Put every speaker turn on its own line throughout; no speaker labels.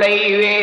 உழைவே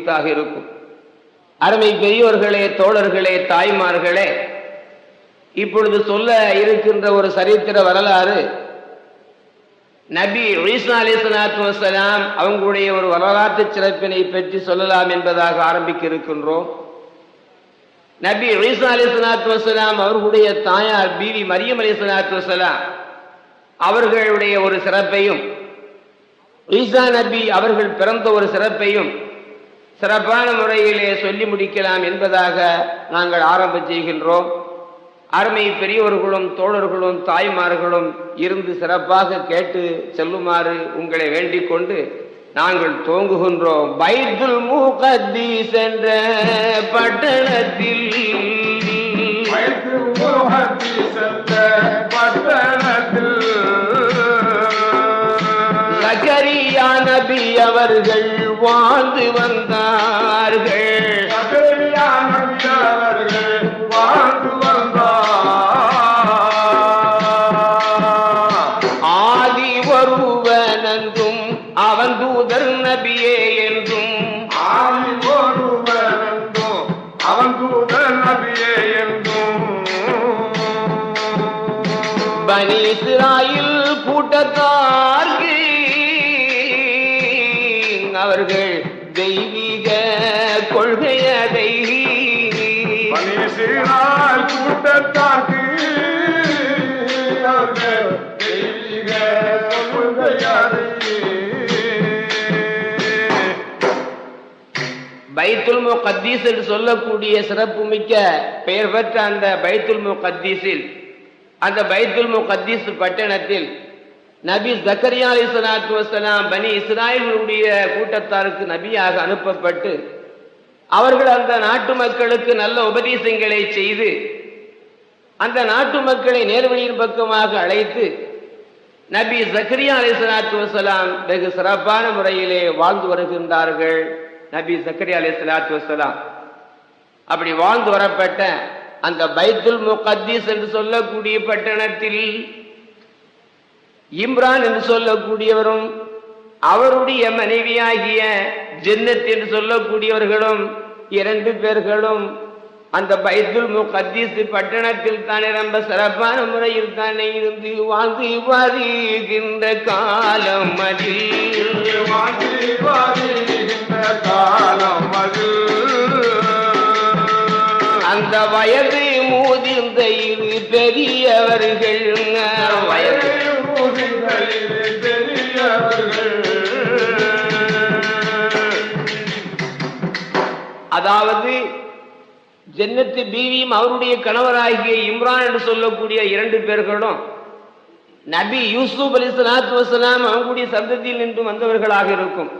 குறித்தாக இருக்கும். அருமை பெரியோர்களே தோழர்களே தாய்மார்களே இப்பொழுது சொல்ல இருக்கின்ற ஒரு சரித்திர வரலாறு நபி ஈசா அவங்களுடைய ஒரு வரலாற்று சிறப்பினை பற்றி சொல்லலாம் என்பதாக ஆரம்பிக்க இருக்கின்றோம் நபி ஈசா அலிஸ்லாத்து வசலாம் அவர்களுடைய தாயார் பீவி மரியம் அலிஸ்லாத்து அவர்களுடைய ஒரு சிறப்பையும் ஈசா நபி அவர்கள் பிறந்த ஒரு சிறப்பையும் சிறப்பான முறையிலே சொல்லி முடிக்கலாம் என்பதாக நாங்கள் ஆரம்பம் செய்கின்றோம். அருமை பெரியவர்களும் தோழர்களும் தாய்மார்களும் இருந்து சிறப்பாக கேட்டு செல்லுமாறு உங்களை வேண்டிக் கொண்டு நாங்கள் துவங்குகின்றோம். பைதுல் முகத்தீஸ் என்ற பட்டணத்தில்.
பட்டணத்தில்.
சகரியா நபி அவர்கள் வாழ்ந்து வந்தார்கள். ஆதி ஒருவனென்றும் அவன் தூதர் நபியே என்றும்.
ஆதி ஒருவனென்றும் அவன் தூத நபியே என்றும்.
பனி இஸ்ராயில் கூட்டத்தார்க்கு பைத்துல் முகத்தீஸ் என்று சொல்லக்கூடிய சிறப்புமிக்க பெயர் பெற்ற அந்த பைத்துல் முகத்தீஸில் அந்த பைத்துல் முகத்தீஸ் பட்டணத்தில் நபி ஜக்கரியா அலி சலாத்து வசலாம் பனி இஸ்ராயலுடைய கூட்டத்தாருக்கு நபியாக அனுப்பப்பட்டு அவர்கள் அந்த நாட்டு மக்களுக்கு நல்ல உபதேசங்களை செய்து அந்த நாட்டு மக்களை நேர்வழியின் பக்கமாக அழைத்து நபி ஜக்கரியா அலி சலாத்து வசலாம் வெகு சிறப்பான முறையிலே வாழ்ந்து வருகின்றார்கள். நபி சக்கரி அலி சலாத்து வசலாம் அப்படி வாழ்ந்து வரப்பட்ட அந்த பைத்துல் முகத்தீஸ் என்று சொல்லக்கூடிய பட்டணத்தில் இம்ரான் என்று சொல்லக்கூடியவரும் அவருடைய மனைவியாகிய ஜென்னத் என்று சொல்லக்கூடியவர்களும் இரண்டு பேர்களும் அந்த பைத்துல் முகத்தீஸ் பட்டணத்தில் தானே ரொம்ப சிறப்பான முறையில் தானே இருந்து வாழ்ந்து வாதிகின்ற காலம் அதில்.
வாழ்ந்து வாதிகின்ற காலம்
அந்த வயது மூதிர்ந்த இரு பெரியவர்கள் வயது அதாவது ஜன்னத்து பீவியும் அவருடைய கணவராகிய இம்ரான் என்று சொல்லக்கூடிய இரண்டு பேர்களும் நபி யூசுப் அலி சலாத்து வசலாம் அவங்களுடைய சந்ததியில் நின்று வந்தவர்களாக இருக்கும்.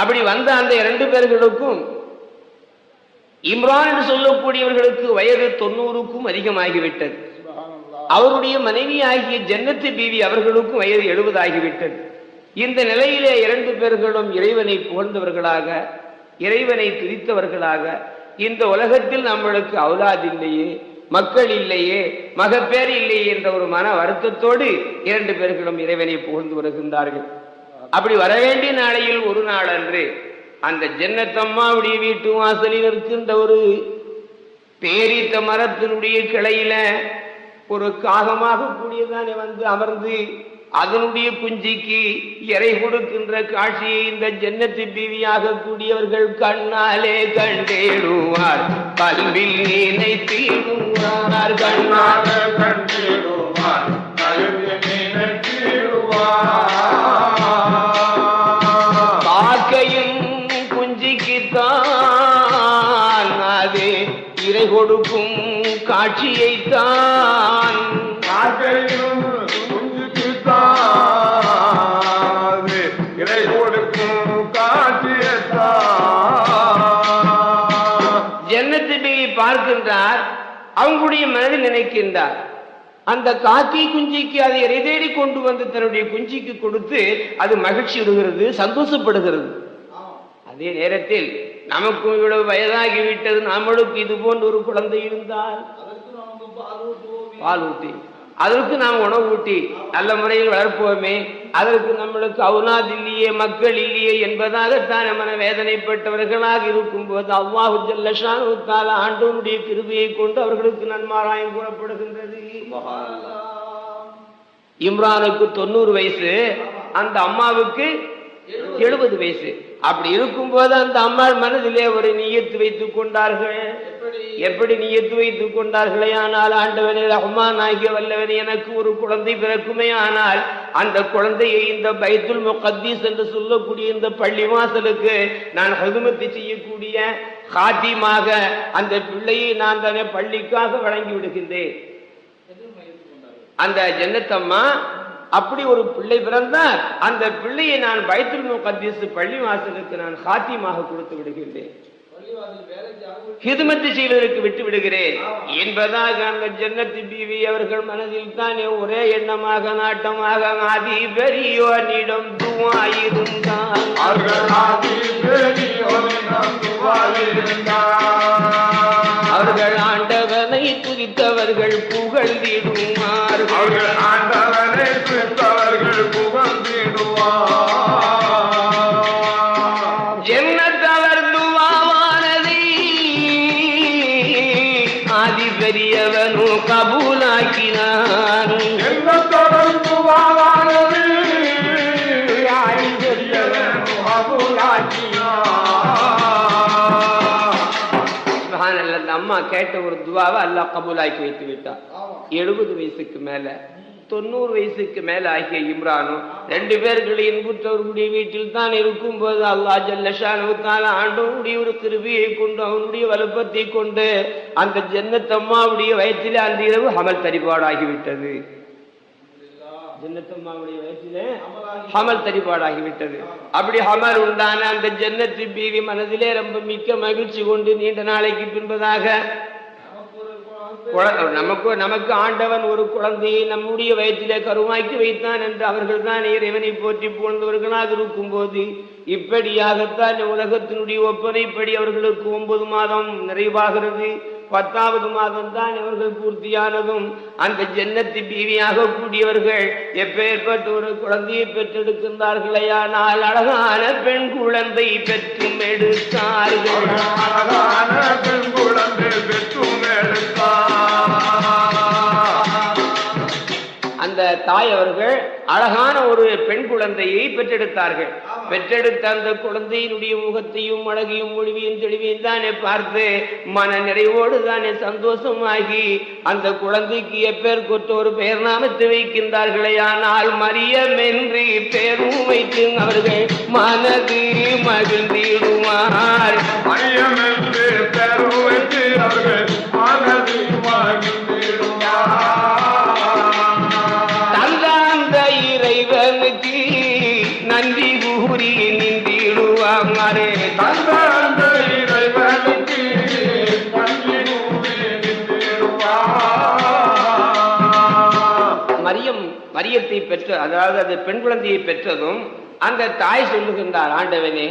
அப்படி வந்த அந்த இரண்டு பேர்களுக்கும் இம்ரான் என்று சொல்லக்கூடியவர்களுக்கு வயது தொண்ணூறுக்கும் அதிகமாகிவிட்டது. அவருடைய மனைவி ஆகிய ஜன்னத்து பீவி அவர்களுக்கும் வயது எழுபதாகிவிட்டது. இந்த நிலையிலே இரண்டு பேர்களும் இறைவனை புகழ்ந்தவர்களாக இறைவனை துதித்தவர்களாக இந்த உலகத்தில் நம்மளுக்கு அவுலாது இல்லையே மக்கள் இல்லையே மகப்பேர் இல்லையே என்ற ஒரு மன வருத்தத்தோடு இரண்டு பேர்களும் இறைவனை புகழ்ந்து வருகின்றார்கள். அப்படி வரவேண்டிய நாளையில் ஒரு அந்த ஜன்னத்தம்மாவுடைய வீட்டு வாசலில் இருக்கின்ற ஒரு பேரித்த மரத்தினுடைய கிளையில ஒரு காகமாக கூடியதானே வந்து அமர்ந்து அதனுடைய குஞ்சிக்கு இறை கொடுக்கின்ற காட்சியை இந்த ஜன்னத்து பீவியாக கூடியவர்கள் கண்ணாலே கண்டேடுவார். கல்வில் நினைத்தீடுவார் கண்ணால் காக்கையும் காட்சியைத்தான்
இறை கொடுக்கும் காட்சியத்தான்.
ஜன்னத்து பீவி பார்க்கின்றார் அவங்களுடைய மனதில் நினைக்கின்றார். அந்த காக்கை குஞ்சிக்கு அதை இறை தேடி கொண்டு வந்து தன்னுடைய குஞ்சிக்கு கொடுத்து அது மகிழ்ச்சி விடுகிறது சந்தோஷப்படுகிறது. அதே நேரத்தில் நமக்கும் இவ்வளவு வயதாகி விட்டது நம்மளுக்கு இது போன்ற ஒரு குழந்தை இருந்தால் பால் ஊட்டி. அதற்கு நாம் உணவு ஊட்டி. நல்ல முறையில் வளர்ப்போமே. அதற்கு நம்மளுக்கு அவுனாத் இல்லையே மக்கள் இல்லையே என்பதாகத்தான் நம்ம வேதனைப்பட்டவர்களாக இருக்கும் போது அவ்வாஹு தாலா ஆண்டவனுடைய கிருபியை கொண்டு அவர்களுக்கு நன்மாராயம் கூறப்படுகின்றது. இம்ரானுக்கு தொண்ணூறு வயசு அந்த அம்மாவுக்கு எழுபது வயசு. அப்படி இருக்கும்போது அந்த அம்மாள் மனதிலே ஒரு நியத்து வைத்துக் கொண்டார்கள். எப்படி? நியத்து வைத்துக் கொண்டார்களே? ஆனால் ஆண்டவனே ரஹ்மான் ஆகிய வல்லவன் எனக்கு ஒரு குழந்தை பிறக்குமே. ஆனால் அந்த குழந்தையை இந்த பைத்துல் முகத்தீஸ் என்று சொல்லக்கூடிய இந்த பள்ளி வாசலுக்கு நான் ஹதுமத்து செய்யக்கூடிய காத்தியமாக அந்த பிள்ளையை நான் தானே பள்ளிக்காக வழங்கி விடுகின்றேன். அந்த ஜன்னத்தம்மா அப்படி ஒரு பிள்ளை பிறந்தால் அந்த பிள்ளையை நான் பைத்துல் முகத்தீசு பள்ளி வாசலுக்கு நான் சாத்தியமாக கொடுத்து விடுகின்றேன். ஹிதுமத்து செய்வதற்கு விட்டு விடுகிறேன். என்பதாக அந்த ஜன்னத்து பிவி அவர்கள் மனதில் தானே ஒரே எண்ணமாக நாட்டமாக ஆதி பெரியோனிடம் துவாயிருந்தான்
அவர்கள் ஆதி குறித்தவர்கள் துவாயிருந்தார்.
அவர்கள் ஆண்டவனை துதித்தவர்கள் புகழ்ந்திடுவார்கள் சுப்ஹானல்லாஹ், அந்த அம்மா கேட்ட ஒரு துவாவை அல்லாஹ் கபூலாக்கி வைத்து விட்டார் எழுபது வயசுக்கு மேல தொண்ணூறு வயசுக்கு மேல ஆகிய இம்ரானும் ரெண்டு பேர்களை இன்புற்றவர்களுடைய வீட்டில் தான் இருக்கும் போது அல்லாஹ் ஜல்லஷானுத்தால ஆண்டவனுடைய ஒரு கிருபியை கொண்டு அவனுடைய வலுப்பத்தை கொண்டு அந்த ஜன்னத்தம்மாவுடைய வயிற்றிலே அந்த இரவு அமல் தரிபாடாகிவிட்டது ஜன்னத்தம்மாவுடைய வயிற்றிலே ஹமல் தரிபாடாகிவிட்டது அப்படி ஹமல் உண்டான அந்த ஜன்னத்து பீவி மனதிலே ரொம்ப மிக்க மகிழ்ச்சி கொண்டு நீண்ட நாளைக்கு பின்பதாக நமக்கு நமக்கு ஆண்டவன் ஒரு குழந்தையை நம்முடைய வயிற்றிலே கருவாக்கி வைத்தான் என்று அவர்கள் தான் இறைவனை போற்றி புகழ்ந்தவர்களாக இருக்கும்போது இப்படியாகத்தான் உலகத்தினுடைய ஒப்பனைப்படி அவர்களுக்கு ஒன்பது மாதம் நிறைவாகிறது. பத்தாவது மாதம் தான் பூர்த்தியானதும் அந்த ஜன்னத்தி பீவியாக கூடியவர்கள் எப்பேற்பட்ட ஒரு குழந்தையை பெற்றெடுக்கின்றார்களேயானால் அழகான பெண் குழந்தை பெற்றும் எடுத்தார்கள்
அழகான பெண் குழந்தை பெற்றும் எடுத்தார்.
தாய் அவர்கள் அழகான ஒரு பெண் குழந்தையை பெற்றெடுத்தார்கள். பெற்றெடுத்த அந்த குழந்தையினுடைய முகத்தையும் அழகையும் மொழிவையும் தெளிவையும் தானே பார்த்து மன நிறைவோடு தானே சந்தோஷமாகி அந்த குழந்தைக்கு எப்பேர் கொற்ற ஒரு பெயர் நாமத்தை வைக்கின்றார்களே. ஆனால் மரியம் என்று பேரும் வைத்து அவர்கள் மனது மகிழ்ந்திடுவார்.
மையம் என்று பெயர் வைத்து அவர்கள் மனதை மகிழ்ந்திடுவார்.
மரியம் பெற்ற அதாவது அது பெண் குழந்தையை பெற்றதும் அந்த தாய் சொல்லுகின்றார் ஆண்டவனே.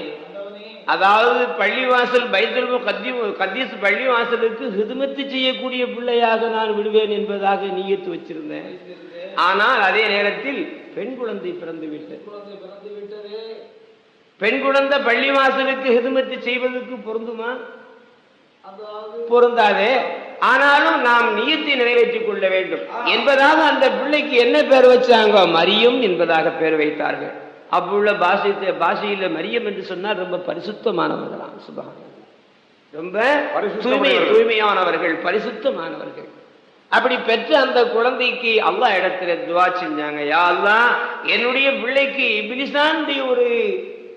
அதாவது பள்ளிவாசல் பைத்தல் கத்தி கத்தீஸ் பள்ளிவாசலுக்கு ஹிதுமத்து செய்யக்கூடிய பிள்ளையாக நான் விடுவேன் என்பதாக நீயத்து வச்சிருந்தேன். ஆனால் அதே நேரத்தில் பெண் குழந்தை பிறந்து விட்டது. பெண் குழந்தை பள்ளிவாசலுக்கு ஹிதுமத்து செய்வதற்கு பொருந்துமா? பொருந்தாது. ஆனாலும் நாம் நியத்தை நிறைவேற்றிக் கொள்ள வேண்டும். என்பதாக அந்த பிள்ளைக்கு என்ன பேர் வச்சாங்க? மரியம் என்பதாக பேர் வைத்தார்கள். அப்புள்ள பாஷை பாஷையில மரியம் என்று சொன்னால் ரொம்ப பரிசுத்தமானவர்களாம். சுபகான ரொம்ப தூய்மை. தூய்மையானவர்கள் பரிசுத்தமானவர்கள். அப்படி பெற்ற அந்த குழந்தைக்கு அல்லாஹ் இடத்துல துவா செஞ்சாங்க. யா அல்லாஹ் என்னுடைய பிள்ளைக்கு இபிலிசானுடைய ஒரு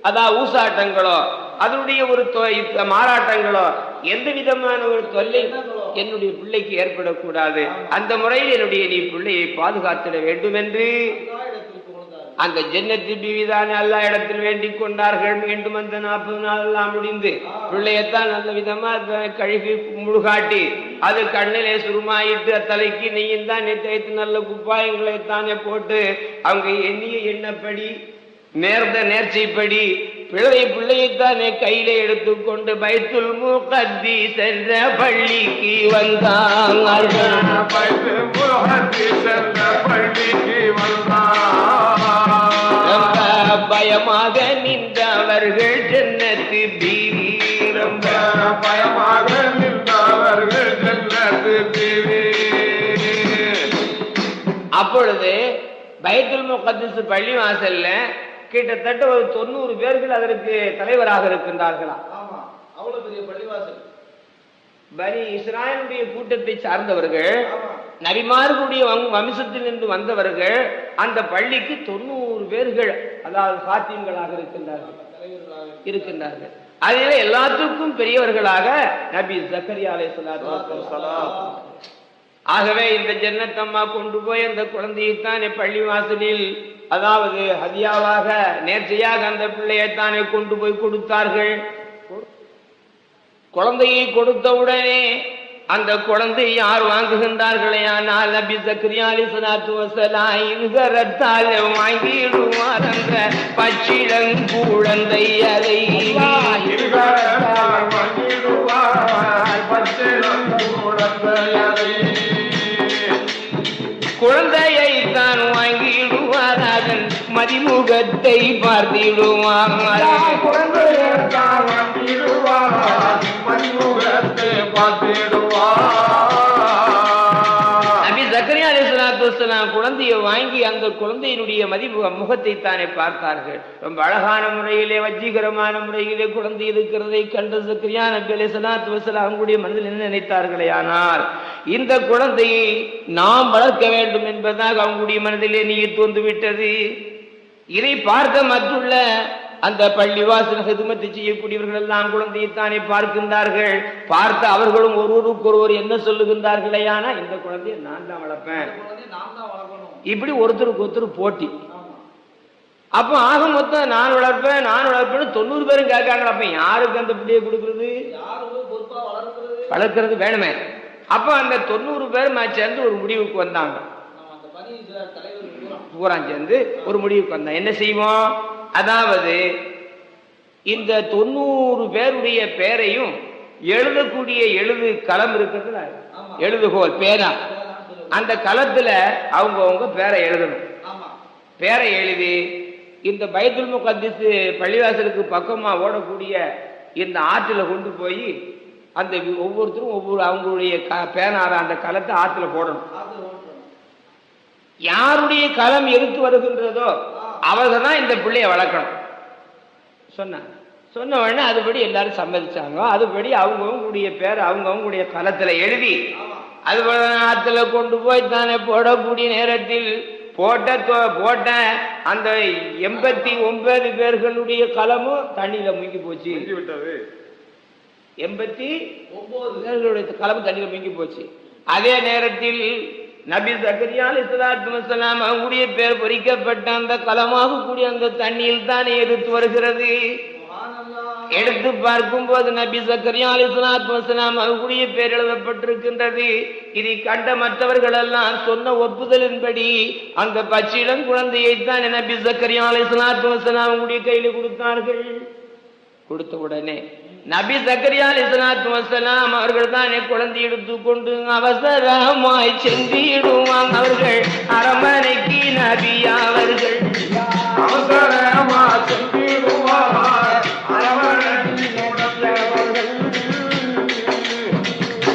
அதா ஊசாட்டங்களோ அதனுடைய ஒரு தொ- மாறாட்டங்களோ எந்த விதமான ஒரு தொல்லை என்னுடைய பிள்ளைக்கு ஏற்படக்கூடாது. அந்த முறையில் என்னுடைய நீ பிள்ளையை பாதுகாத்திட வேண்டும் என்று அந்த ஜென்னத்து பிவிதான் எல்லா இடத்தில் வேண்டிக் கொண்டார்கள். மீண்டும் அந்த நாற்பது நாள் எல்லாம் முடிந்து பிள்ளையத்தான் நல்ல விதமா கழுகி முழுகாட்டி அது கண்ணிலே சுருமாயிட்டு தலைக்கு நீயும் தான் தேய்த்து நல்ல குப்பாயங்களை தானே போட்டு அவங்க எண்ணிய எண்ணப்படி நேர்ந்த நேர்ச்சைப்படி பிள்ளை பிள்ளையைத்தானே கையில எடுத்துக்கொண்டு பைத்துல் முகத்தி சென்ற பள்ளிக்கு
முகத்தி சென்ற பள்ளிக்கு வந்தார்.
பயமாக நின்றவர்கள் ஜன்னத்து பீவி ரொம்ப
பயமாக நின்றவர்கள் ஜன்னத்து தீவி
அப்பொழுது பைத்துல் முகத்தஸ் பள்ளி வாசல்ல கிட்டத்தட்ட ஒரு தொண்ணூறு பேர்கள் அதற்கு தலைவராக இருக்கின்றார்களாம்
ஆமா. அவ்வளவு பெரிய பள்ளிவாசல்.
பனி இஸ்ராயலுடைய கூட்டத்தை சார்ந்தவர்கள் நபிமார்களுடைய வம்- வம்சத்திலிருந்து வந்தவர்கள் அந்த பள்ளிக்கு தொண்ணூறு பேர்கள் அதாவது சாத்தியங்களாக இருக்கின்றார்கள்.
தலைவர்களாக
இருக்கின்றார்கள். அதில் எல்லாத்துக்கும் பெரியவர்களாக நபி ஜக்கரியா வஸ்ஸலாம். ஆகவே இந்த ஜன்னத்தம்மா கொண்டு போய் அந்த குழந்தையைத்தானே பள்ளி வாசலில் அதாவது ஹதியாவாக நேர்ச்சையாக அந்த பிள்ளையைத்தானே கொண்டு போய் கொடுத்தார்கள். குழந்தையை கொடுத்தவுடனே அந்த குழந்தை யார் வாங்குகின்றார்களே? ஆனால் நபி சக்ரியாலி அலிசலாத்து வசலாம் இருகரத்தால் வாங்கிடுவார் அந்த பச்சிளங்குழந்தை அதை அலிஸ்லாத்து வஸ்ஸலாம் குழந்தையை வாங்கி அந்த குழந்தையினுடைய மதிப்பு முகத்தை தானே பார்த்தார்கள். ரொம்ப அழகான முறையிலே வஜ்ஜீகரமான முறையிலே குழந்தை இருக்கிறதை கண்ட ஜக்கரியா நபி அலிஸ்லாத்து வஸ்ஸலாம் அவங்களுடைய மனதில் என்ன நினைத்தார்களே ஆனால் இந்த குழந்தையை நாம் வளர்க்க வேண்டும் என்பதாக அவங்களுடைய மனதிலே நீர் தோன்று விட்டது இதை பார்க்க மற்றுள்ள அந்த பள்ளிவாசல் ஹிதுமத்தை செய்யக்கூடியவர்கள் எல்லாம் குழந்தையைத்தானே பார்க்கின்றார்கள். பார்த்து அவர்களும் ஒருவருக்கு ஒருவர் என்ன சொல்லுகின்றார்களே ஆனா இந்த குழந்தையை நான் தான் வளர்ப்பேன். இப்படி ஒருத்தருக்கு ஒருத்தர் போட்டி. அப்போ ஆக மொத்தம் நான் வளர்ப்பேன் நான் வளர்ப்பேன்னு தொண்ணூறு பேரும் கேட்காங்க அப்ப யாருக்கு அந்த பிள்ளையை கொடுக்கறது?
வளர்க்கிறது?
வளர்க்கறது வேணுமே. அப்போ அந்த தொண்ணூறு பேர் சேர்ந்து ஒரு முடிவுக்கு வந்தாங்க
நம்ம அந்த பணி தலைவர் பூரா
சேர்ந்து ஒரு முடிவுக்கு வந்தோம் என்ன செய்வோம்? அதாவது இந்த தொண்ணூறு பேருடைய பேரையும் எழுதக்கூடிய எழுது களம் இருக்குதுல. எழுதுகோல் பேரா. அந்த களத்துல அவங்கவங்க பேரை எழுதணும். பேரை எழுதி இந்த பைத்துல் முகத்திஸ் பள்ளிவாசலுக்கு பக்கமா ஓடக்கூடிய இந்த ஆற்றுல கொண்டு போய் அந்த ஒவ்வொருத்தரும் ஒவ்வொரு அவங்களுடைய பேனார அந்த களத்தை ஆற்றுல போடணும். யாருடைய களம் எடுத்து வருகின்றதோ அவர்கள் தான் இந்த பிள்ளைய வளர்க்கணும். சொன்னாங்க. சொன்ன உடனே அதுபடி எல்லாரும் சம்மதிச்சாங்க. அதுபடி அவங்கவுங்களுடைய பேர் அவங்கவுங்களுடைய களத்துல எழுதி அது ஆத்துல கொண்டு போய் தானே போடக்கூடிய நேரத்தில் போட்ட போட்ட அந்த எண்பத்தி ஒன்பது பேர்களுடைய களமும் தண்ணியில முங்கி போச்சு. எண்பத்தி
ஒன்பது
பேர்களுடைய களமும் தண்ணியில முங்கி போச்சு. அதே நேரத்தில் நபி சக்கரியா அலிஸ்லாத்து வசலாம் அவங்களுடைய பேர் பொறிக்கப்பட்ட அந்த களமாக கூடிய அந்த தண்ணியில் தானே எடுத்து வருகிறது. எடுத்து பார்க்கும்போது நபி சக்கரியா அலிஸ்லாத்து வசலாம் அவங்களுடைய பேர் எழுதப்பட்டிருக்கின்றது. இதை கண்ட மற்றவர்கள் எல்லாம் சொன்ன ஒப்புதலின்படி அந்த பச்சிளம் குழந்தையை தான் நபி சக்கரியா அலிஸ்லாத்து வசலாம் அவங்களுடைய கையில் கொடுத்தார்கள். கொடுத்த உடனே நபி சக்கரியா அலிஸ்லாத்து வசலாம் அவர்கள் தானே குழந்தை எடுத்துக்கொண்டு அவசரமாய் சென்றிடுவாங்க. அவர்கள் அரமனைக்கு நபி அவர்கள்.
அவசரமா.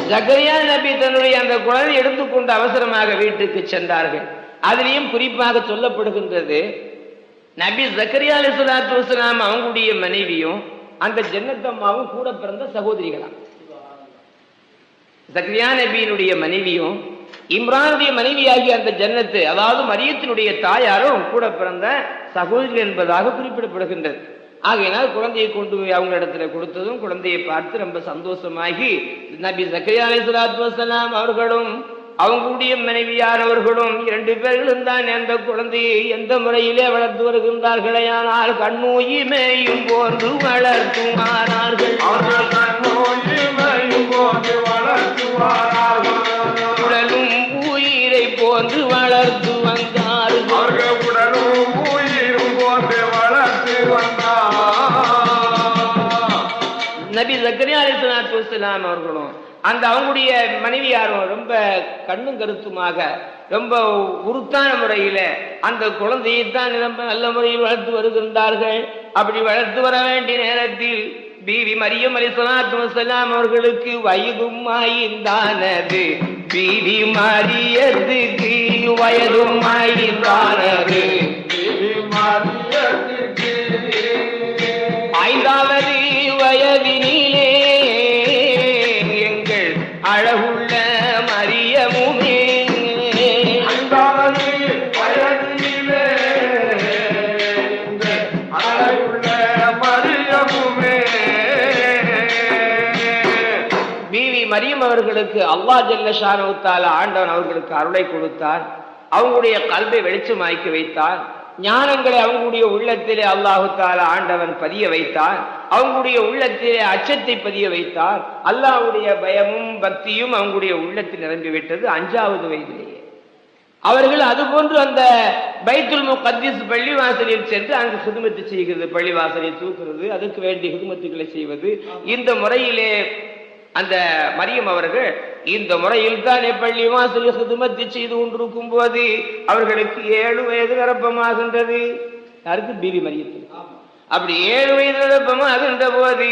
ஜக்கரியா நபி தன்னுடைய அந்த குழந்தை எடுத்துக்கொண்டு அவசரமாக வீட்டுக்கு சென்றார்கள். அதிலையும் குறிப்பாக சொல்லப்படுகின்றது நபி ஜக்கரியா அலிஸ்லாத்து வசலாம் அவங்களுடைய மனைவியும் அந்த ஜன்னத்தம்மாவும் கூட பிறந்த சகோதரிகளாம். சக்ரியா நபியினுடைய மனைவியும் இம்ரானுடைய மனைவியாகிய அந்த ஜன்னத்து அதாவது மரியத்தினுடைய தாயாரும் கூட பிறந்த சகோதரி என்பதாக குறிப்பிடப்படுகின்றது. ஆகையினால் குழந்தையை கொண்டு போய் அவங்க இடத்துல கொடுத்ததும் குழந்தையை பார்த்து ரொம்ப சந்தோஷமாகி நபி ஜக்கரியா அலைஹிஸ்ஸலாத்து வசலாம் அவர்களும் அவங்களுடைய மனைவியானவர்களும் இரண்டு பேர்களும் தான் அந்த குழந்தையை எந்த முறையிலே வளர்த்து வருகின்றார்களே ஆனால் கண்ணூயிமையும் போன்று
வளர்த்துவாரார்கள்.
உடலும் உயிரை போன்று வளர்த்து வந்தார்கள்.
உடலும் உயிரும் போது வளர்த்து வந்தார்.
நபி ஜக்கரியா அலிஸ்லாத்து வஸ்ஸலாம் அவர்களும் அந்த அவங்களுடைய மனைவியாரும் ரொம்ப கண்ணும் கருத்துமாக ரொம்ப உருத்தான முறையில அந்த குழந்தையை தான் ரொம்ப நல்ல முறையில் வளர்த்து வருகின்றார்கள். அப்படி வளர்த்து வர வேண்டிய நேரத்தில் பீவி மரியம் அலி சலாத்து வசலாம் அவர்களுக்கு வயதும் ஆய்ந்தானது. பீவி மரியத்துக்கு வயதும் ஆய்ந்தானது. அவர்களுக்கு அல்லா ஜல்லஷானவுத்தால ஆண்டவன் அவர்களுக்கு அருளை கொடுத்தார். அவங்களுடைய கல்வை வெளிச்சமாக்கி வைத்தார். ஞானங்களை அவங்களுடைய உள்ளத்திலே அல்லாஹு தாலா ஆண்டவன் பதிய வைத்தார். அவங்களுடைய உள்ளத்திலே அச்சத்தை பதிய வைத்தார். அல்லாஹ்வுடைய பயமும் பக்தியும் அவங்களுடைய உள்ளத்தில் நிரம்பிவிட்டது அஞ்சாவது வயதிலேயே. அவர்கள் அதுபோன்று அந்த பைத்துல் முகத்திஸ் பள்ளிவாசலில் சென்று அங்கு சுதுமத்து செய்கிறது பள்ளிவாசலை தூக்குறது அதுக்கு வேண்டிய சுதுமத்துக்களை செய்வது. இந்த முறையிலே அந்த மரியம் அவர்கள் இந்த முறையில் தானே பள்ளி வாசல் ஹிதுமத்து செய்து கொண்டிருக்கும் போது அவர்களுக்கு ஏழு வயது நிரப்பமாகின்றது. யாருக்கு? பிபி மரியத்துக்கு. அப்படி ஏழு வயது நிரப்பமாகின்ற போது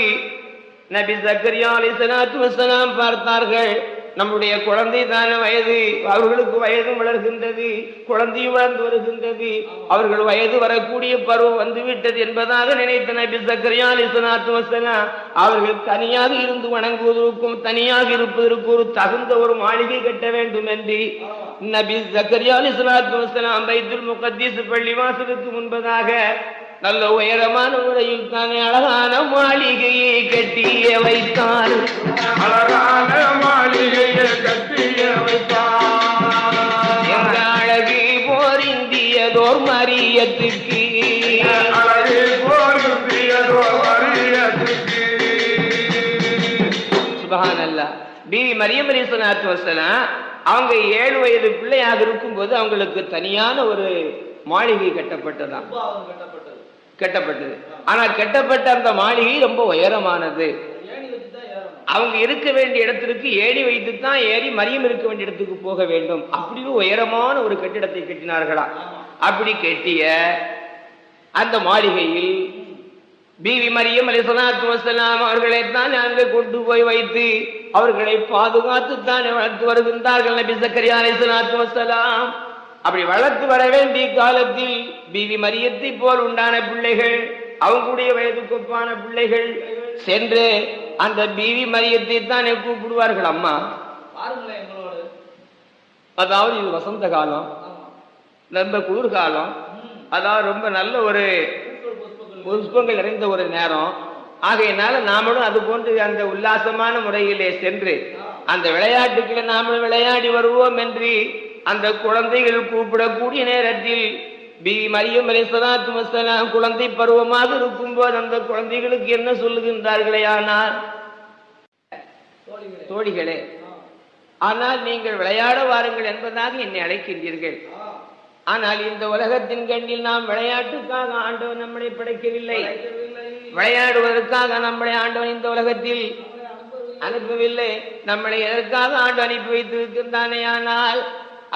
நபி சக்கரியா அலிசலாத்து வசலாம் பார்த்தார்கள் நம்முடைய குழந்தை தான வயது. அவர்களுக்கு வயதும் வளர்கின்றது குழந்தையும் வளர்ந்து வருகின்றது. அவர்கள் வயது வரக்கூடிய பருவம் வந்துவிட்டது என்பதாக நினைத்த நபி சக்கரியா அலிசலாத்து வசலாம் அவர்கள் தனியாக இருந்து வணங்குவதற்கும் தனியாக இருப்பதற்கு ஒரு தகுந்த ஒரு மாளிகை கட்ட வேண்டும் என்று நபி சக்கரியா அலிசலாத்து வசலாம் பைத்துல் முகத்தீஸ் பள்ளிவாசலுக்கு முன்பதாக நல்ல உயரமான முறையில் தானே அழகான மாளிகையை கட்டிய வைத்தார்.
அழகான மாளிகையை கட்டிய வைத்தார்.
எங்க அழகு போர் இந்தியதோர் மரியத்துக்கு.
அழகு போருந்தியதோ மரியத்துக்கு.
பிவி மரியம் அலிசலாத்து வசலாம் அவங்க ஏழு வயது பிள்ளையாக இருக்கும்போது அவங்களுக்கு தனியான ஒரு மாளிகை கட்டப்பட்டதாம்.
பாவம் கெட்டப்பட்டது.
ஆனா கெட்டப்பட்ட அந்த மாளிகை ரொம்ப உயரமானது. அவங்க இருக்க வேண்டிய இடத்திற்கு ஏணி வைத்து தான் ஏறி மரியம் இருக்க வேண்டிய இடத்துக்கு போக வேண்டும். அப்படி உயரமான ஒரு கட்டிடத்தை கட்டினார்களா? அப்படி கட்டிய அந்த மாளிகையில் பிவி மரியம் அலிசலாத்து வசலாம் அவர்களை தான் நாங்கள் கொண்டு போய் வைத்து அவர்களை பாதுகாத்து தான் வளர்த்து வருகின்றார்கள் நபி சக்கரியா அலிசலாத்து வசலாம் அப்படி வளர்த்து வர வேண்டிய காலத்தில் பிவி மரியத்தை போல் உண்டான பிள்ளைகள் அவங்களுடைய வயதுக்கு ஒப்பான பிள்ளைகள் சென்று அந்த பிவி மரியத்தை தானே கூப்பிடுவார்கள் அம்மா.
பாருங்களேன் எங்களோடு.
அதாவது இது வசந்த காலம் ரொம்ப குளிர்காலம். அதாவது ரொம்ப நல்ல ஒரு
புஷ்பங்கள்
நிறைந்த ஒரு நேரம். ஆகையினால நாமளும் அது போன்று அந்த உல்லாசமான முறையிலே சென்று அந்த விளையாட்டுக்களை நாமளும் விளையாடி வருவோம் என்று அந்த குழந்தைகள் கூப்பிடக்கூடிய நேரத்தில் பி மரியம் அலிசலாத்து வசலாம் குழந்தை பருவமாக இருக்கும்போது அந்த குழந்தைகளுக்கு என்ன சொல்லுகின்றார்களே ஆனால்
தோழிகளே.
ஆனால் நீங்கள் விளையாட வாருங்கள் என்பதாக என்னை அழைக்கின்றீர்கள். ஆனால் இந்த உலகத்தின் கண்ணில் நாம் விளையாட்டுக்காக ஆண்டவன் நம்மளை படைக்கவில்லை. விளையாடுவதற்காக நம்மளை ஆண்டவன் இந்த உலகத்தில் அனுப்பவில்லை நம்மளை எதற்காக ஆண்டு அனுப்பி வைத்திருக்கின்றானே ஆனால்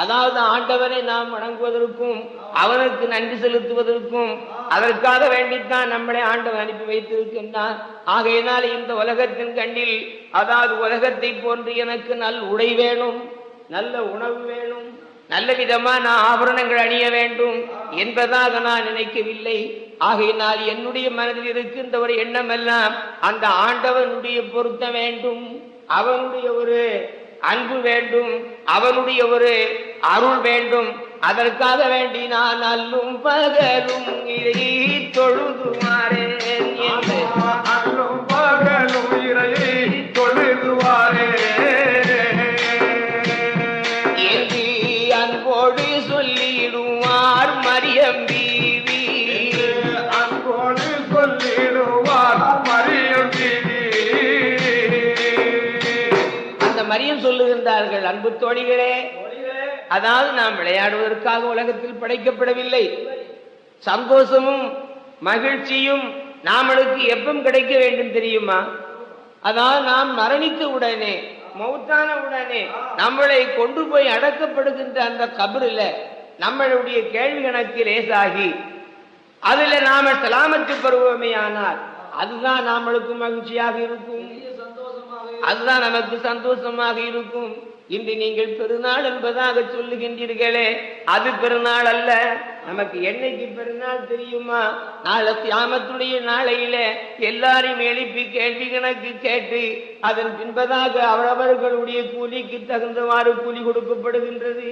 அதாவது ஆண்டவனை நாம் வணங்குவதற்கும் அவனுக்கு நன்றி செலுத்துவதற்கும் அதற்காக வேண்டித்தான் நம்மளை ஆண்டவன் அனுப்பி வைத்திருக்கின்றான் ஆகையினால் இந்த உலகத்தின் கண்ணில் அதாவது உலகத்தை போன்று எனக்கு நல் உடை வேணும் நல்ல உணவு வேணும் நல்ல விதமான ஆபரணங்கள் அணிய வேண்டும் என்பதாக நான் நினைக்கவில்லை. ஆகையினால் என்னுடைய மனதில் இருக்கின்ற ஒரு எண்ணமெல்லாம் அந்த ஆண்டவனுடைய பொருத்த வேண்டும். அவனுடைய ஒரு அன்பு வேண்டும் அவனுடைய ஒரு அருள் வேண்டும் அதற்காக வேண்டி நான் அல்லும் பகலும் இதை தொழுதுமாறேன் தோழிகளே அதாவது நாம் விளையாடுவதற்காக உலகத்தில் படைக்கப்படவில்லை. சந்தோஷமும் மகிழ்ச்சியும் நாமளுக்கு எப்பம் கிடைக்க வேண்டும் தெரியுமா? அதாவது நாம் மரணித்த உடனே மௌத்தான உடனே நம்மளை கொண்டு போய் அடக்கப்படுகின்ற அந்த கபருல நம்மளுடைய கேள்வி கணக்கு லேசாகி அதுல நாம சலாமத்து பருவமே ஆனால் அதுதான் நாமளுக்கு மகிழ்ச்சியாக இருக்கும். அதுதான் நமக்கு சந்தோஷமாக இருக்கும். இன்று நீங்கள் பெருநாள் என்பதாக சொல்லுகின்றீர்களே அது பெருநாள் அல்ல. நமக்கு என்னைக்கு பெருநாள் தெரியுமா? நாளை தியாமத்துடைய நாளையில எல்லாரையும் எழுப்பி கேள்வி கணக்கு கேட்டு அதன் பின்பதாக அவரவர்களுடைய கூலிக்கு தகுந்தவாறு கூலி கொடுக்கப்படுகின்றது.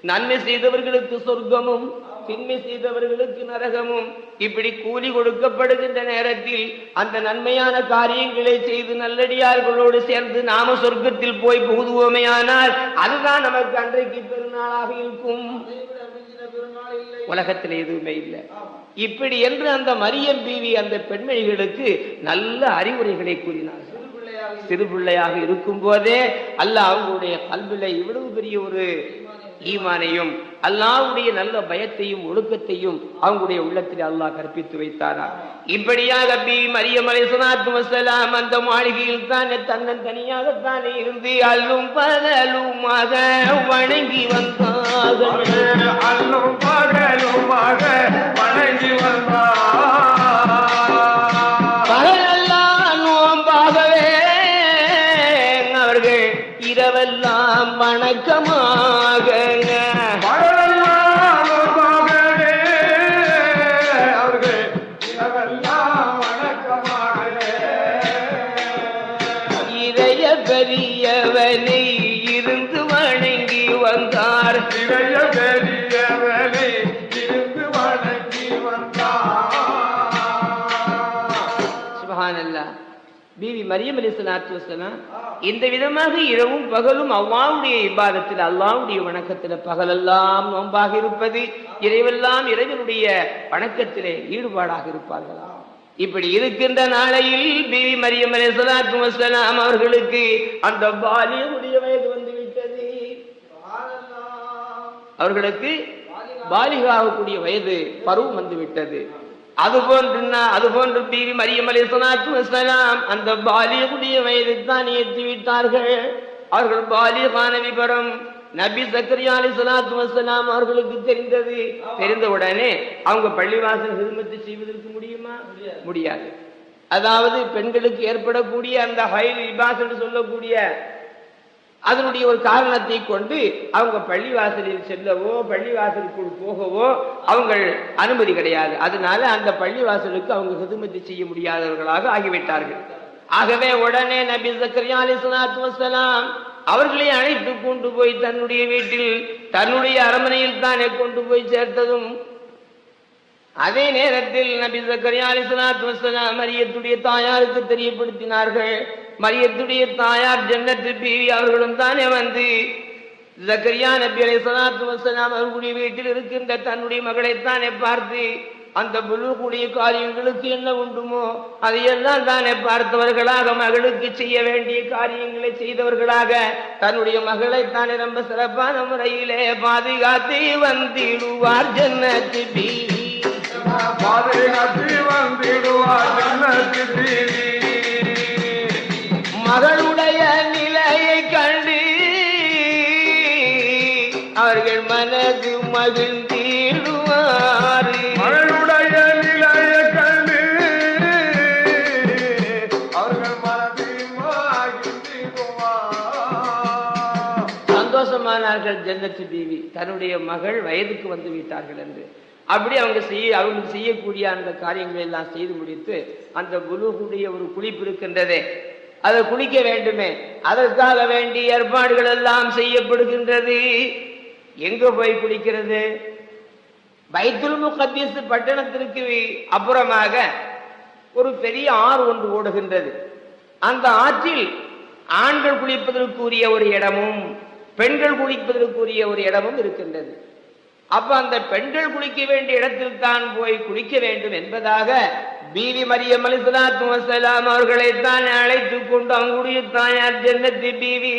நன்மை செய்தவர்களுக்கு சொர்க்கமும் தின்மை செய்தவர்களுக்கு நரகமும் இப்படி கூலி கொடுக்கப்படுகின்ற நேரத்தில் அந்த நன்மையான காரியங்களை செய்து நல்லடியார்களோடு சேர்ந்து நாம சொர்க்கத்தில் போய் புகுதுவோமையானால் அதுதான் நமக்கு அன்றைக்கு பெருநாளாக இருக்கும். உலகத்தில் எதுவுமே இல்லை. இப்படி என்று அந்த மரியம் பீவி அந்த பெண்மணிகளுக்கு நல்ல அறிவுரைகளை கூறினார்கள்.
சிறு பிள்ளையாக
இருக்கும் போதே அல்லாஹ் அவங்களுடைய கல்வில இவ்வளவு பெரிய ஒரு ஈமானையும் அல்லாவுடைய நல்ல பயத்தையும் ஒழுக்கத்தையும் அவங்களுடைய உள்ளத்தில் அல்லாஹ் கற்பித்து வைத்தாரா? இப்படியாக பி மரியம் அலைஹிஸ்ஸலாத்து அந்த மாளிகையில் தானே தன்னன் தனியாகத்தானே இருந்து அல்லும் பகலுமாக வணங்கி வந்தார்கள்.
அல்லும் பகலுமாக வணங்கி வந்தார்
பிவி மரியம் அலிஸ்லாத்து வசலாம் இந்த விதமாக இரவும் பகலும் அவ்வாவுடைய இபாதத்தில் அல்லாவுடைய வணக்கத்தில் பகலெல்லாம் நோன்பாக இருப்பது இறைவெல்லாம் இறைவனுடைய வணக்கத்திலே ஈடுபாடாக இருப்பார்களா? இப்படி இருக்கின்ற நாளையில் பிவி மரியம் அலிஸ்லாத்து வசலாம் அவர்களுக்கு அந்த பாலியனுடைய வயது வந்து விட்டது அவர்களுக்கு பாலிகாகக்கூடிய வயது பருவம் வந்து அது போன்று அது போன்று பீவி மரியம் அலி வசலாம் அந்த பாலியகுடைய வயதை தான் ஏற்றி விட்டார்கள் அவர்கள் பாலியகான விபரம் நபி சக்கரியா அலி சலாத்து வசலாம் அவர்களுக்கு தெரிந்தது தெரிந்த உடனே அவங்க பள்ளிவாசல் ஹிதமத்து செய்வதற்கு முடியுமா முடியாது அதாவது பெண்களுக்கு ஏற்படக்கூடிய அந்த ஹைல் இபாஸ் என்று சொல்லக்கூடிய அதனுடைய ஒரு காரணத்தை கொண்டு அவங்க பள்ளிவாசலில் செல்லவோ பள்ளிவாசலுக்குள் போகவோ அவங்கள் அனுமதி கிடையாது. அதனால அந்த பள்ளிவாசலுக்கு அவங்க ஹிதுமதி செய்ய முடியாதவர்களாக ஆகிவிட்டார்கள். ஆகவே உடனே நபி சக்கரியா அலி சலாத்து வசலாம் அவர்களை அழைத்து கொண்டு போய் தன்னுடைய வீட்டில் தன்னுடைய அரண்மனையில் தானே கொண்டு போய் சேர்த்ததும் அதே நேரத்தில் நபி சக்கரியா அலிஸ்லாத்து வசலாம் மரியத்துடைய தாயாருக்கு தெரியப்படுத்தினார்கள். மரியத்துடைய தாயார் ஜன்னத்து பீவி அவர்களும் தானே வந்து ஜக்கரியா நபி அலிஸ்லாத்து வசலாம் அவர்களுடைய வீட்டில் இருக்கின்ற தன்னுடைய மகளைத்தானே பார்த்து அந்த புலுக்குடைய காரியங்களுக்கு என்ன உண்டுமோ அதையெல்லாம் தானே பார்த்தவர்களாக மகளுக்கு செய்ய வேண்டிய காரியங்களை செய்தவர்களாக தன்னுடைய மகளை தானே ரொம்ப சிறப்பான முறையிலே பாதுகாத்து வந்திடுவார் ஜன்னத்து பீவி.
பாதுகாத்து வந்திடுவார் ஜன்னத்து தீவி
மகளுடைய நிலையை கண்டு அவர்கள் மனது மகிழ்ந்திடுவார்.
மகளுடைய நிலையை கண்டு அவர்கள் மகிழ்ந்திடுவார்.
சந்தோஷமானார்கள் ஜன்னத்து பீவி. தன்னுடைய மகள் வயதுக்கு வந்து விட்டார்கள் என்று. அப்படி அவங்க செய்ய அவங்களுக்கு செய்யக்கூடிய அந்த காரியங்களை எல்லாம் செய்து முடித்து அந்த குலுகுடைய ஒரு குளிப்பு இருக்கின்றதே. அதை குளிக்க வேண்டுமே. அதற்காக வேண்டி ஏற்பாடுகள் எல்லாம் செய்யப்படுகின்றது. எங்க போய் குளிக்கிறது? பைத்துல் முகத்தீஸ் பட்டணத்திற்கு அப்புறமாக ஒரு பெரிய ஆறு ஒன்று ஓடுகின்றது. அந்த ஆற்றில் ஆண்கள் குளிப்பதற்குரிய ஒரு இடமும் பெண்கள் குளிப்பதற்குரிய ஒரு இடமும் இருக்கின்றது. அப்ப அந்த பெண்கள் குளிக்க வேண்டிய இடத்தில் தான் போய் குளிக்க வேண்டும் என்பதாக பீவி மரியம் அலிசலாத்து வசலாம் அவர்களை தான் அழைத்து கொண்டு அவங்களுடைய தாயார் ஜன்னத்தி பீவி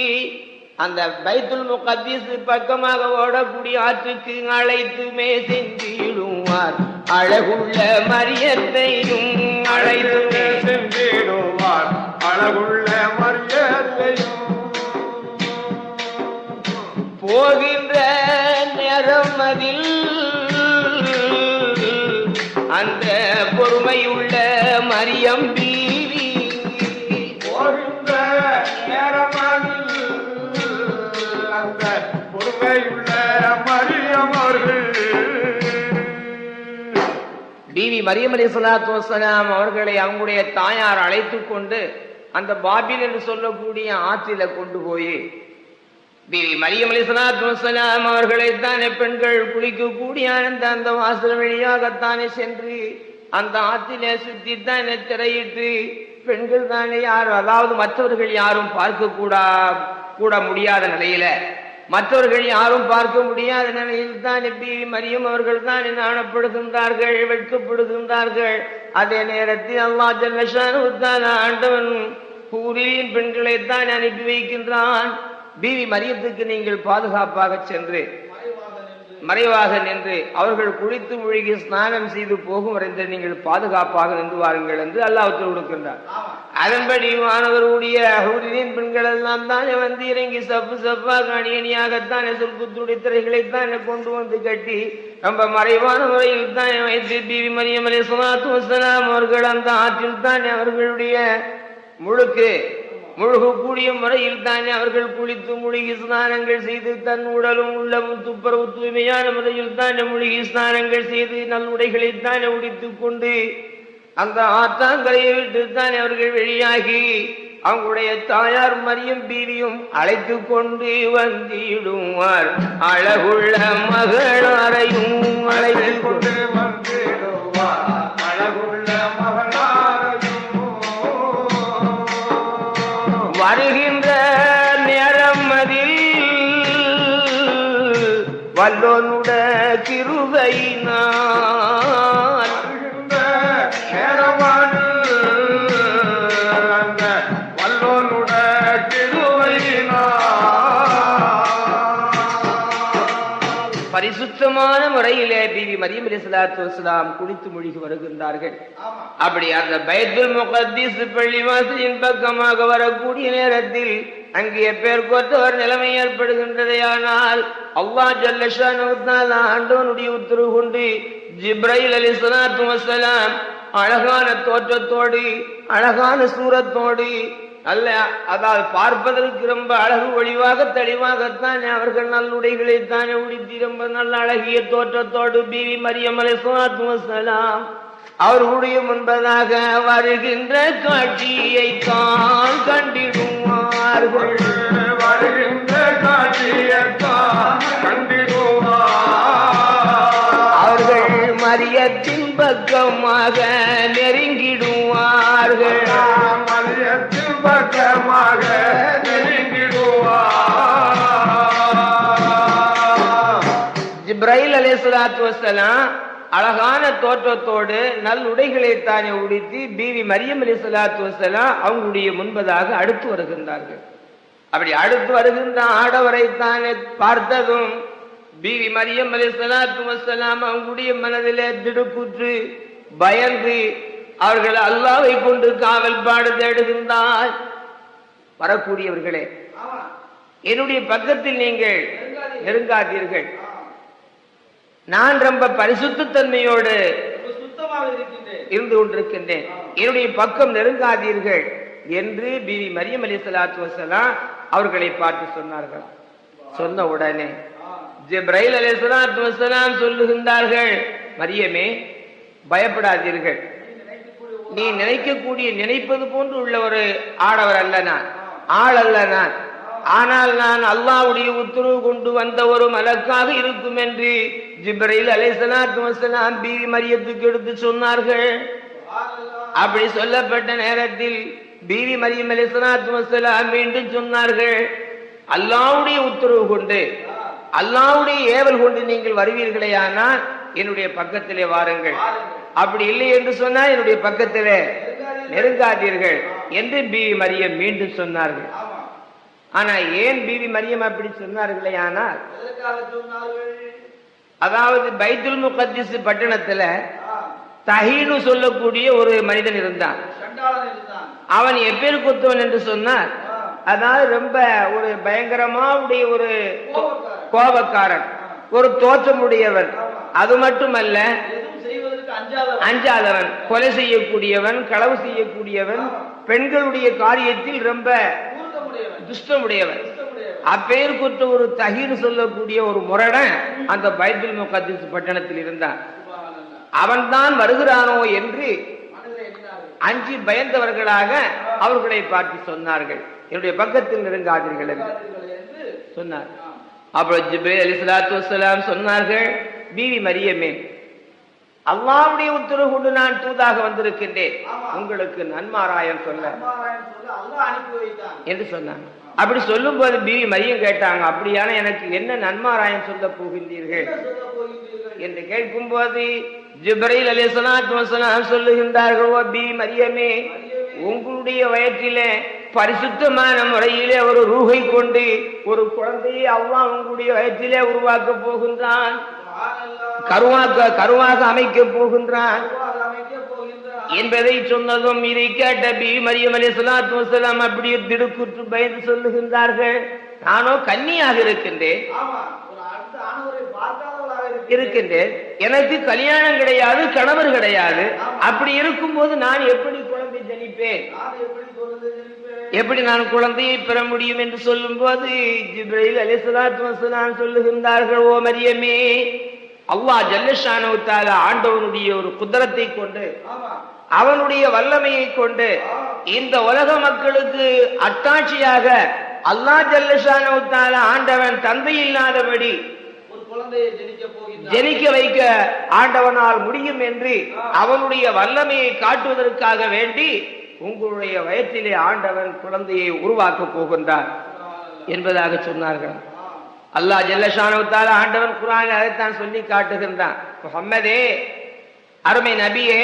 அந்த பைத்துல் முகத்தீஸ் பக்கமாக ஓடக்கூடிய ஆற்றுக்கு அழைத்துமே சென்றிடுவார். அழகுள்ள மரியத்தையும் அழைத்துமே
சென்றிடுவார். அழகுள்ள மரியத்தையும்
போகின்ற நேரம் அதில் அந்த பொறுமையுள்ள மரியம் பீவி.
அந்த பொறுமையுள்ள மரியம் அவர்கள்.
பிவி மரியம் அலி சலாத்து வசலாம் அவர்களை அவங்களுடைய தாயார் அழைத்து கொண்டு அந்த பாபில் என்று சொல்லக்கூடிய ஆற்றில கொண்டு போய் பிவி மரியம் அலிசலாத்துலாம் அவர்களைத்தானே பெண்கள் குளிக்கக்கூடிய அந்த அந்த வாசல் வழியாகத்தானே சென்று அந்த ஆற்றிலே சுற்றித்தானே திரையிட்டு பெண்கள் தானே யாரும் அதாவது மற்றவர்கள் யாரும் பார்க்க கூடா கூட முடியாத நிலையில. மற்றவர்கள் யாரும் பார்க்க முடியாத நிலையில் தான் பிவி மரியம் அவர்கள் தான் நாணப்படுகின்றார்கள் வெட்கப்படுகின்றார்கள். அதே நேரத்தில் அல்லா ஜல்லஷான் ஆண்டவன் கூறியின் பெண்களைத்தான் அனுப்பி வைக்கின்றான். பிவி மரியத்துக்கு நீங்கள் பாதுகாப்பாக சென்று மறைவாக நின்று அவர்கள் குளித்து மூழ்கி ஸ்நானம் செய்து போகும் வரைந்து நீங்கள் பாதுகாப்பாக நின்று வாருங்கள் என்று அல்லாஹ் கொடுக்கின்றார். அதன்படி மாணவருடைய அகூரின் பெண்கள் எல்லாம் தானே வந்து இறங்கி சப்பு சப்பாக அணியணியாகத்தானே சொற்குத்துடைய திரைகளைத்தானே கொண்டு வந்து கட்டி ரொம்ப மறைவான முறையில் தானே வைத்து பிவி மரியம் அலி சுலாத்து வசலாம் அவர்கள் அந்த ஆற்றில் தானே அவர்களுடைய முழுக்கு முழுகக்கூடிய முறையில் தானே அவர்கள் குளித்து முழுகி ஸ்நானங்கள் செய்து தன் உடலும் உள்ளமும் துப்புரவு தூய்மையான முறையில் தானே முழுகி ஸ்நானங்கள் செய்து நல்லுடைகளை தானே உடித்துக் கொண்டு அந்த ஆத்தாங்கரையை விட்டு தானே அவர்கள் வெளியாகி அவங்களுடைய தாயார் மரியம் பீவியும் அழைத்து கொண்டு வந்திடுவார். அழகுள்ள மகளாரையும் அழைத்து கொண்டு வந்து வல்லோனுட
அந்த வல்லோனுட திருவையினார்
பரிசுத்தமான முறையிலே பிவி மரியம் அலி சலாத்து வசலாம் குளித்து மூழ்கி வருகின்றார்கள். அப்படி அந்த பைத்துல் முகத்தீஸ் பள்ளிவாசலின் பக்கமாக வரக்கூடிய நேரத்தில் அங்கே பேர் ஒரு நிலைமை ஏற்படுகின்றதே ஆனால் அல்லாஹ் ஜல்லஷான் ஆண்டவனுடைய உத்தரவு கொண்டு ஜிப்ரைல் அலி சலாத்து வசலாம் அழகான தோற்றத்தோடு அழகான சூரத்தோடு அல்ல அதாவது பார்ப்பதற்கு ரொம்ப அழகு ஒளிவாக தெளிவாகத்தானே அவர்கள் நல்லுடைகளை தானே உடுத்தி ரொம்ப நல்ல அழகிய தோற்றத்தோடு பிவி மரியமலை சுனாத் வசலாம் அவர்களுடைய முன்பதாக வருகின்ற காட்சியை தான் கண்டிடுவார்கள்
வருகின்ற காட்சியத்தான் கண்டிடுவார்.
அவர்கள் மரியத்தின் பக்கமாக நெருங்கிடுவார்கள்.
மதியத்தில் பக்கமாக நெருங்கிடுவார்.
ஜிப்ரைல் அலைஹிஸ்ஸலாத்து வஸ்ஸலாம் அழகான தோற்றத்தோடு நல் உடைகளை தானே உடுத்தி பிவி மரியம் அலைஹிஸ்ஸலாத்து வஸ்ஸலாம் அவங்களுடைய முன்பதாக அடுத்து வருகின்றார்கள். அப்படி அடுத்து வருகின்ற ஆடவரை தானே பார்த்ததும் பிவி மரியம் அலைஹிஸ்ஸலாத்து வஸ்ஸலாம் அவங்களுடைய மனதிலே திடுக்குற்று பயந்து அவர்கள் அல்லாவை கொண்டு காவல் பாடு தேடுகின்றார். வரக்கூடியவர்களே என்னுடைய பக்கத்தில் நீங்கள் நெருங்காதீர்கள். நான் ரொம்ப பரிசுத்த தன்மையோடு
சுத்தமாக இருக்கின்றேன்.
இருந்து கொண்டிருக்கின்றேன். என்னுடைய பக்கம் நெருங்காதீர்கள் என்று பிவி மரியம் அலி சலாத்து வசலாம் அவர்களை பார்த்து சொன்னார்கள். சொன்ன உடனே ஜிப்ரைல் அலி சலாத்து வசலாம் சொல்லுகின்றார்கள் மரியமே பயப்படாதீர்கள். நீ நினைக்கக்கூடிய நினைப்பது போன்று உள்ள ஒரு ஆடவர் அல்ல நான் ஆள் அல்ல நான். ஆனால் நான் அல்லாவுடைய உத்தரவு கொண்டு வந்த ஒரு மலக்காக இருக்கும் என்று ஜிப்ரையில் அலைஹிஸ்ஸலாத்து பீவி மரியத்துக்கு எடுத்து சொன்னார்கள். அப்படி சொல்லப்பட்ட நேரத்தில் பீவி மரியம் அலைஹிஸ்ஸலாத்து வஸலாம் மீண்டும் சொன்னார்கள் அல்லாவுடைய உத்தரவு கொண்டு அல்லாவுடைய ஏவல் கொண்டு நீங்கள் வருவீர்களே ஆனால் என்னுடைய பக்கத்திலே வாருங்கள். அப்படி இல்லை என்று சொன்னால் என்னுடைய பக்கத்திலே நெருங்காதீர்கள் என்று பிவி மரியம் மீண்டும் சொன்னார்கள். ஆனா ஏன் பிவி மரியம் அப்படி சொன்னார்களே ஆனால் அதாவது பைத்துல் முகத்திஸ் பட்டணத்துல தஹீனு சொல்லக்கூடிய ஒரு மனிதன் இருந்தான். அவன் எப்பேர் குத்தவன் என்று சொன்னார். அதாவது ரொம்ப ஒரு பயங்கரமா உடைய ஒரு கோபக்காரன். ஒரு தோற்றமுடையவன். அது மட்டுமல்ல
அஞ்சாதவன்.
கொலை செய்யக்கூடியவன் களவு செய்யக்கூடியவன் பெண்களுடைய காரியத்தில் ரொம்ப அப்பேர் குற்ற ஒரு தகீர் சொல்லக்கூடிய ஒரு முரடன் அந்த பைத்துல் முகத்திஸ் பட்டணத்தில் இருந்தான். அவன்தான் வருகிறானோ என்று அஞ்சி பயந்தவர்களாக அவர்களை பார்த்து சொன்னார்கள். என்னுடைய பக்கத்தில் நெருங்காதீர்கள் என்று சொன்னார். அப்புறம் ஜிப்ரேல் அலி சலாத்து சொன்னார்கள் பீவி மரியமே அல்லாவுடைய உத்தரவு கொண்டு நான் தூதாக வந்திருக்கின்றேன். உங்களுக்கு நன்மாராயம் சொல்ல. என்று சொன்னாங்க அப்படி சொல்லும் போது பிவி மரியம் கேட்டாங்க அப்படியான எனக்கு என்ன நன்மாராயம் சொல்ல போகின்றீர்கள்? என்று கேட்கும் போது ஜிப்ரைல் அலி சலாத்து சொல்லுகின்றார்கள் பி மரியமே உங்களுடைய வயிற்றிலே பரிசுத்தமான முறையிலே ஒரு ரூகை கொண்டு ஒரு குழந்தையை அல்லாஹ் உங்களுடைய வயிற்றிலே உருவாக்க போகின்றான். கருவாக்க கருவாக அமைக்க போகின்றான். என்பதை சொன்னதும் இதை கேட்ட பி. மரியம் அலி சலாத்து வசலாம் அப்படியே திடுக்குற்று பயந்து சொல்லுகின்றார்கள். நானோ கன்னியாக இருக்கின்றேன். இருக்கின்றேன். எனக்கு கல்யாணம் கிடையாது கணவர் கிடையாது. அப்படி இருக்கும்போது நான் எப்படி குழந்தை ஜனிப்பேன்?
எப்படி
நான் குழந்தையை பெற முடியும் என்று சொல்லும் போது ஜிப்ரைல் அலிசலாத்து சொல்லுகின்றார்கள் ஓ மரியமே அல்லாஹ் ஜல்லஷானவுத்தால ஆண்டவனுடைய ஒரு குதிரத்தை கொண்டு அவனுடைய வல்லமையை கொண்டு இந்த உலக மக்களுக்கு அத்தாட்சியாக அல்லாஹ் ஜல்லஷானவுத்தால ஆண்டவன் தந்தை இல்லாதபடி
ஜெனிக்க
வைக்க ஆண்டவனால் முடியும் என்று அவனுடைய வல்லமையை காட்டுவதற்காக வேண்டி உங்களுடைய வயத்திலே ஆண்டவன் குழந்தையை உருவாக்கப் போகின்றார் என்பதாக சொன்னார்கள். அல்லாஹ் ஜல்லஷானவத்தால ஆண்டவன் குரான் அதைத்தான் சொல்லி காட்டுகின்றான். முஹம்மதே அருமை நபியே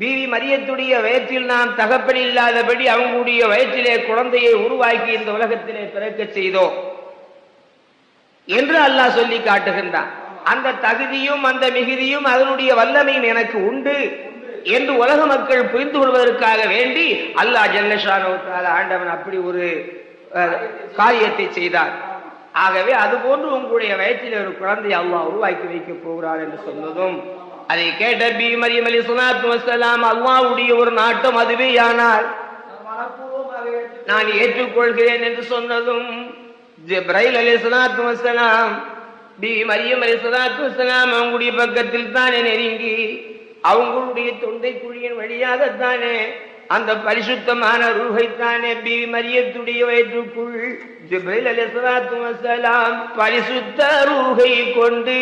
பீவி மரியத்துடைய வயத்தில் நாம் தகப்பன் இல்லாதபடி அவங்களுடைய வயத்திலே குழந்தையை உருவாக்கி இந்த உலகத்திலே பிறக்க செய்தோம் என்று அல்லாஹ் சொல்லி காட்டுகின்றான். அந்த தகுதியும் அந்த மிகுதியும் அதனுடைய வல்லமையும் எனக்கு உண்டு. என்று உலக மக்கள் புரிந்து கொள்வதற்காக வேண்டி அல்லாஹ் ஜல்லஷானவத்தால ஆண்டவன் அப்படி ஒரு காரியத்தை செய்தார். ஆகவே அதுபோன்று உங்களுடைய வயிற்றில் ஒரு குழந்தையை அல்லாஹ் உருவாக்கி வைக்க போகிறார் என்று சொன்னதும் அதை கேட்ட பி மரியம் அலி சுனாத்து வசலாம் அல்லாஹ்வுடைய ஒரு நாட்டம் அதுவே ஆனால்
நான்
ஏற்றுக்கொள்கிறேன் என்று சொன்னதும் ஜிப்ரைல் அலி சுனாத் வசலாம் பி மரியம் அலி சலாத்து வசலாம் அவங்களுடைய பக்கத்தில் தான் நெருங்கி அவங்களுடைய தொண்டை குழியின் வழியாகத்தானே அந்த பரிசுத்தமான ரூஹைத்தானே பி மரியத்துடைய வயிற்றுக்குள் வசலாம் பரிசுத்த ரூஹை கொண்டு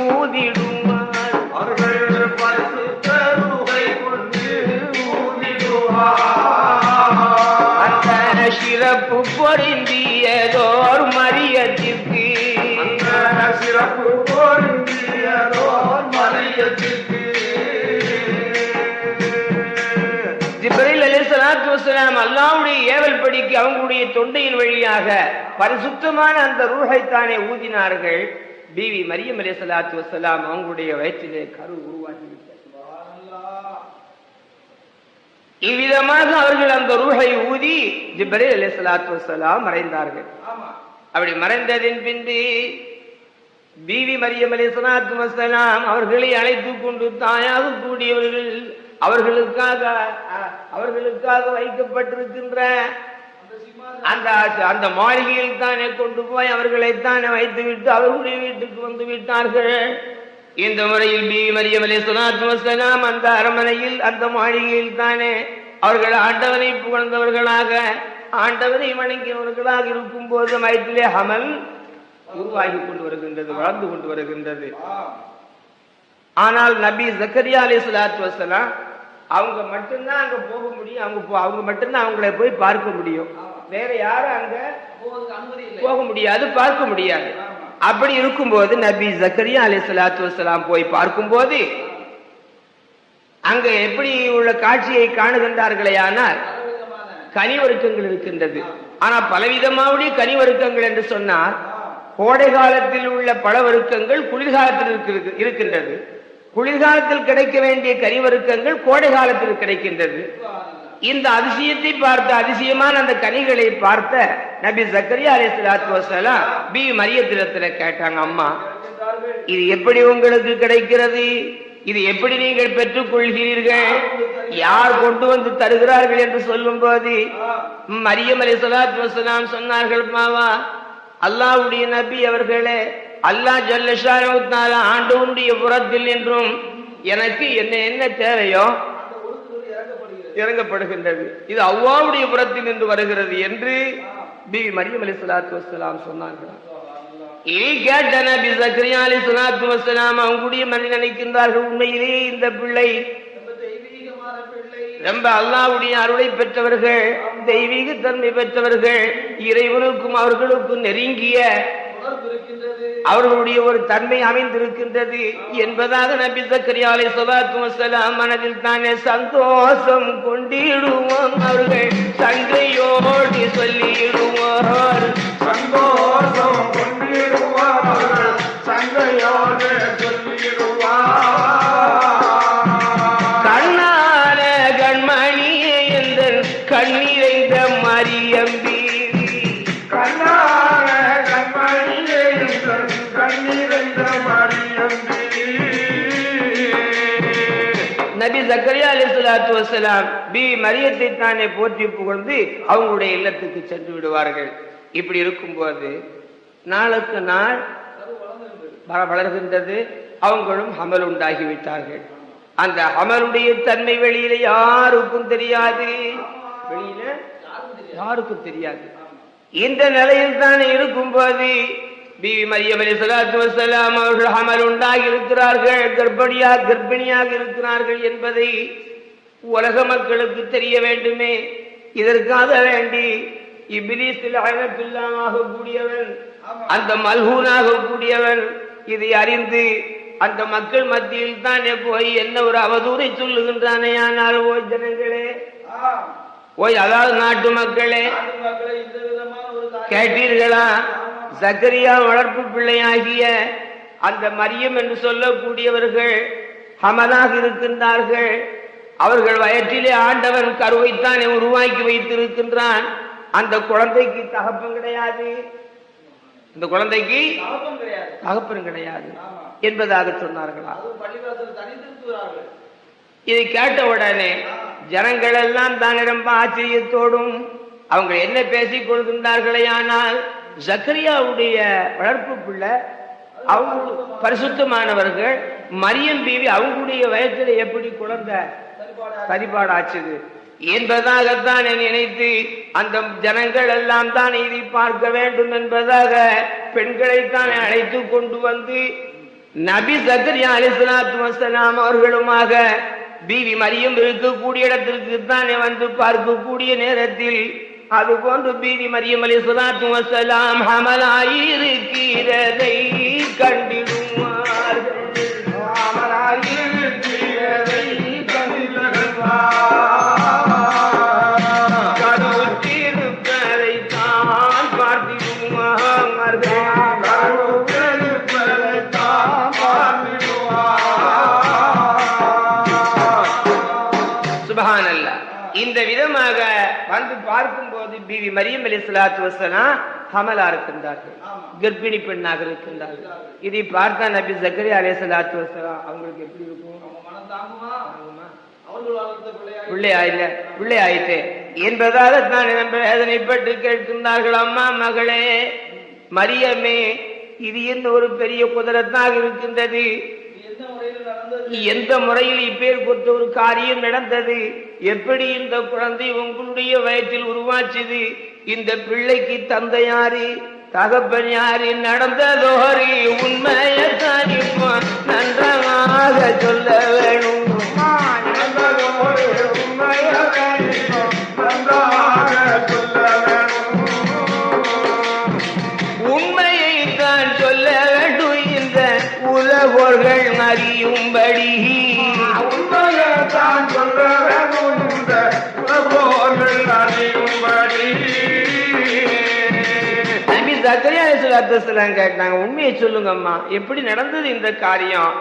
ஊதிடுவார்
அவர்கள் பரிசுத்த ரூஹை கொண்டு ஊதிடுவார்.
அந்த சிறப்பு பொருந்தியதோர் மரியத்திற்கு வஸலாம் அல்லாஹ்வுடைய ஏவல் படிக்கு அவங்களுடைய தொண்டையின் வழியாக பரிசுத்தமான அந்த ரூஹைத்தானே ஊதினார்கள். பிவி மரியம் அலைஹிஸ்ஸலாத்து வஸலாம் அவங்களுடைய வயிற்றிலே கரு உருவாகிவிட்டது. இவ்விதமாக அவர்கள் அந்த ரூஹை ஊதி ஜிப்ரைல் அலைஹிஸ்ஸலாத்து வஸலாம் மறைந்தார்கள்.
ஆமா.
அப்படி மறைந்ததின் பின்பு பிவி மரியம் அலைஹிஸ்ஸலாத்து வஸலாம் அவர்களை அழைத்துக் கொண்டு தாயாக கூடியவர்கள் அவர்களுக்காக அவர்களுக்காக வைக்கப்பட்டிருக்கின்ற
அந்த
அந்த மாளிகையில் தானே கொண்டு போய் அவர்களை தானே வைத்து விட்டு அவர்களுடைய வீட்டுக்கு வந்து விட்டார்கள். இந்த முறையில் பி. மரியம் வஸலாம் அந்த அரண்மனையில் அந்த மாளிகையில் தானே அவர்கள் ஆண்டவனை புகழ்ந்தவர்களாக ஆண்டவனை வணங்கியவர்களாக இருக்கும் போது வயிற்றிலே அமல் உருவாகி கொண்டு வருகின்றது வளர்ந்து கொண்டு வருகின்றது. ஆனால் நபி ஜக்கரியா அலி சலாத்து வசலாம் அவங்க மட்டும்தான் அங்க போக முடியும். அவங்க அவங்க மட்டும்தான் அவங்களை போய் பார்க்க முடியும். வேற யாரும் அங்க போக முடியாது பார்க்க முடியாது. அப்படி இருக்கும்போது நபி ஜக்கரியா அலி சலாத்து வசலாம் போய் பார்க்கும்போது அங்க எப்படி உள்ள காட்சியை காணுகின்றார்களே ஆனால்
பலவிதமான
கனிவருக்கங்கள் இருக்கின்றது. ஆனா பலவிதமாவுடைய கனிவருக்கங்கள் என்று சொன்னால் கோடை காலத்தில் உள்ள பழவருக்கங்கள் குளிர்காலத்தில் இருக்கு- இருக்கின்றது. குளிர்காலத்தில் கிடைக்க வேண்டிய கனிவருக்கங்கள் கோடை காலத்தில் கிடைக்கின்றது. இந்த அதிசயத்தை பார்த்த அதிசயமான அந்த கனிகளை பார்த்த நபி சக்கரியா அலி சலாத்து வசலாம் பி மரியத்திரத்துல கேட்டாங்க அம்மா இது எப்படி உங்களுக்கு கிடைக்கிறது? இது எப்படி நீங்கள் பெற்றுக் கொள்கிறீர்கள் யார் கொண்டு வந்து தருகிறார்கள் என்று சொல்லும் போது மரியம் அலி சலாத்து வசலாம் சொன்னார்கள் மாவா அல்லாஹ்வுடைய நபி அவர்களே அல்லாஹ் ஜல்லஷான ஆண்டவனுடைய புறத்தில் என்றும் எனக்கு என்ன என்ன தேவையோ இறங்கப்படுகின்றது. இது அவ்வாவுடைய புறத்தில் இருந்து வருகிறது என்று பிபி மரியம் அலி சலாத்து வசலாம் சொன்னார்கள். இதை கேட்ட நபி சக்கரியா அலி சலாத்து வசலாம் அவங்களுடைய மனித நினைக்கின்றார்கள் உண்மையிலேயே இந்த பிள்ளை
ரொம்ப
அல்லாவுடைய அருளை பெற்றவர்கள் தெய்வீக தன்மை பெற்றவர்கள் இறைவனுக்கும் அவர்களுக்கும் நெருங்கிய அவர்களுடைய ஒரு தன்மை அமைந்திருக்கின்றது என்பதாக நபி சக்கரியா அலை சலாத்து வசலாம் மனதில் தானே சந்தோஷம் கொண்டிடுவோம். அவர்கள் சங்கையோடு சொல்லிடுவார்.
சந்தோஷம் கொண்டிடுவார்கள் சங்கையோடு சொல்லிடுவார்.
சக்கரியா அலி சொல்லாத்து வசலாம் பி மரியத்தை தானே போற்றி புகழ்ந்து அவங்களுடைய இல்லத்துக்கு சென்று விடுவார்கள். இப்படி இருக்கும்போது நாளுக்கு நாள் வளர்கின்றது அவங்களும் ஹமல் உண்டாகி விட்டார்கள் அந்த ஹமலுடைய தன்மை வெளியில யாருக்கும் தெரியாது. வெளியில யாருக்கும் தெரியாது. இந்த நிலையில் தானே இருக்கும்போது பிவி மரியம் அலி சலாத்து வசலாம் அவர்கள் அமல் உண்டாகி இருக்கிறார்கள் கர்ப்பிணியா கர்ப்பிணியாக இருக்கிறார்கள் என்பதை உலக மக்களுக்கு தெரிய வேண்டுமே இதற்காக வேண்டி இபிலிஸில் அழகத்துல்லாமாக கூடியவன் அந்த மல்ஹூனாக கூடியவன் இதை அறிந்து அந்த மக்கள் மத்தியில் தானே போய் என்ன ஒரு அவதூறை சொல்லுகின்றானே ஆனால் ஓய் ஜனங்களே. ஓய் அதாவது நாட்டு மக்களே கேட்டீர்களா சக்கரியா வளர்ப்பு பிள்ளையாகிய அந்த மரியம் என்று சொல்லக்கூடியவர்கள் ஹமலாக இருக்கின்றார்கள். அவர்கள் வயிற்றிலே ஆண்டவன் கருவைத்தானே உருவாக்கி வைத்திருக்கின்றான். அந்த குழந்தைக்கு தகப்பன் கிடையாது. இந்த குழந்தைக்கு தகப்பன் கிடையாது. என்பதாக சொன்னார்களா? இதை கேட்ட உடனே ஜனங்கள் எல்லாம் தானே ரொம்ப ஆச்சரியத்தோடும் அவங்க என்ன பேசிக் கொள்கின்றார்களே ஆனால் ஜக்கரியாவுடைய வளர்ப்பு பிள்ளை அவங்க பரிசுத்தமானவர்கள் மரியம் பீவி அவங்களுடைய வயசுல எப்படி குழந்தை
சரிபாடா
சரிபாடாச்சுது என்பதாகத்தான் நினைத்து அந்த ஜனங்கள் எல்லாம் தான் இதை பார்க்க வேண்டும் என்பதாக பெண்களைத்தான் அழைத்து கொண்டு வந்து நபி சக்கரியா அலிஸ்லாத்து வசலாம் அவர்களுமாக பீவி மரியம் இருக்கக்கூடிய இடத்திற்கு தானே வந்து பார்க்கக்கூடிய நேரத்தில் அது பீவி மரியம் அலி சுலாத்து வசலாம் ஹமலாயிருக்கிறதை கண்டிடுவார்கள்
அமராயிருக்கிறதை
பிவி மரியம் அலி சலாத்து வசலாம் ஹமலா இருக்கின்றார்கள் கர்ப்பிணி பெண்ணாக இருக்கின்றார்கள். இதை பார்த்தா நபி ஜக்கரியா அலி சலாத்து வசலாம் அவங்களுக்கு எப்படி இருக்கும்? பிள்ளை ஆயில பிள்ளை ஆயிட்டு என்பதாக தான் நம்ம வேதனைப்பட்டு கேட்கின்றார்கள் அம்மா மகளே மரியமே இது என்ன ஒரு பெரிய குதிரத்தாக இருக்கின்றது? எந்த முறையில் இப்பேர் பொறுத்த ஒரு காரியம் நடந்தது? எப்படி இந்த குழந்தை உங்களுடைய வயத்தில் உருவாச்சுது? இந்த பிள்ளைக்கு தந்தை யாரு தகப்பன் யாரு நடந்ததோரி உண்மையை நன்றமாக நன்றாக சொல்ல வேணும். அறியும்படி.
உண்மையைத்தான்.
நபி அலிஸ்லாத்துலாம் கேட்டாங்க. உண்மையை சொல்லுங்கம்மா. எப்படி நடந்தது இந்த காரியம்?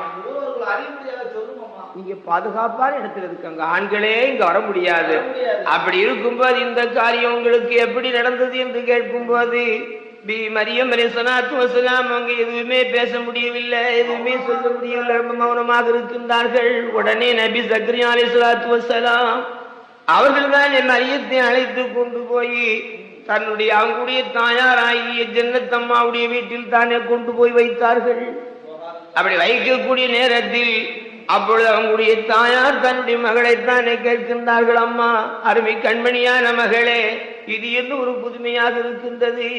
நீங்க பாதுகாப்பான இடத்துல இருக்காங்க. ஆண்களே இங்க வர முடியாது. அப்படி இருக்கும்போது இந்த காரியம் உங்களுக்கு எப்படி நடந்தது என்று கேட்கும்போது பி மரியம் சலாத்து அவங்க எதுவுமே பேச முடியவில்லை. எதுவுமே சொல்ல முடியவில்லை. ரொம்ப மௌனமாக இருக்கின்றார்கள். உடனே நபி சக்ரியா அலி சலாத்து வசலாம் அவர்கள் தான் என் மரியத்தை அழைத்து கொண்டு போய் தன்னுடைய அவங்களுடைய தாயாராகிய ஜன்னத்தம்மாவுடைய வீட்டில் தானே கொண்டு போய் வைத்தார்கள். அப்படி வைக்கக்கூடிய நேரத்தில் அப்பொழுது அவங்களுடைய தாயார் தன்னுடைய மகளைத்தானே கேட்கின்றார்கள். அம்மா அருமை கண்மணியான மகளே இது என்ன ஒரு புதுமையாக இருக்கின்றது.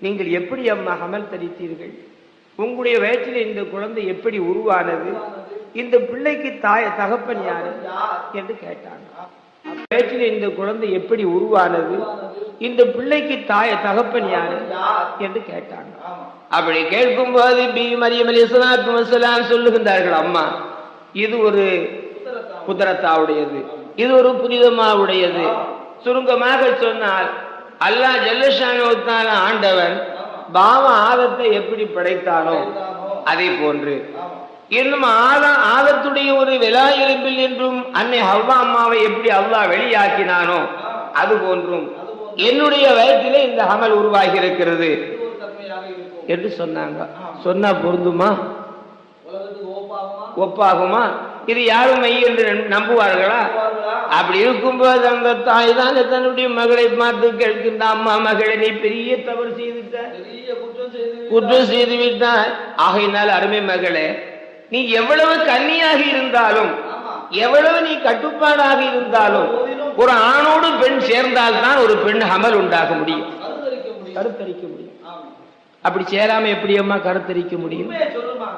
நீங்கள் எப்படி அம்மா அமல் தரித்தீர்கள்? உங்களுடைய வயிற்றில் இந்த குழந்தை எப்படி உருவானது? இந்த பிள்ளைக்கு தாய தகப்பன் யாரு? என்று கேட்டாங்க. வயிற்றில் இந்த குழந்தை எப்படி உருவானது? இந்த பிள்ளைக்கு தாய தகப்பன் யாரு? என்று கேட்டாங்க. அப்படி கேட்கும் போது பி. மரியம் அலிஸ்லாம் சொல்லுகின்றார்கள் அம்மா இது ஒரு குதிரத்தாவுடையது. இது ஒரு புனிதமாவுடையது. சுருங்கமாக சொன்னால் அல்லாஹ் ஜல்லஷானோத்தான ஆண்டவன் பாவ ஆதத்தை எப்படி படைத்தானோ அதே போன்று. இன்னும் ஆதா ஆதத்துடைய ஒரு விழா எலும்பில் என்றும் அன்னை ஹவ்வா அம்மாவை எப்படி அல்லாஹ் வெளியாக்கினானோ அது போன்றும் என்னுடைய வயத்திலே இந்த அமல் உருவாகி இருக்கிறது என்று சொன்னாங்க. சொன்னா பொருந்துமா? ஒப்பாகுமா? இது யாரும் மெய் என்று நம்புவார்களா? அப்படி இருக்கும்போது அந்த தாய் தான் தன்னுடைய மகளை பார்த்து கேட்கின்ற அம்மா மகளை நீ பெரிய தவறு செய்துட்ட
குற்றம் செய்து
விட்டாய் ஆகையினால் அருமை மகளே நீ எவ்வளவு கன்னியாக இருந்தாலும் எவ்வளவு நீ கட்டுப்பாடாக இருந்தாலும் ஒரு ஆணோடு பெண் சேர்ந்தால்தான் ஒரு பெண் அமல் உண்டாக முடியும்.
கருத்தரிக்க முடியும்.
அப்படி சேராம எப்படி அம்மா கருத்தரிக்க முடியும்?
சொல்லுமா?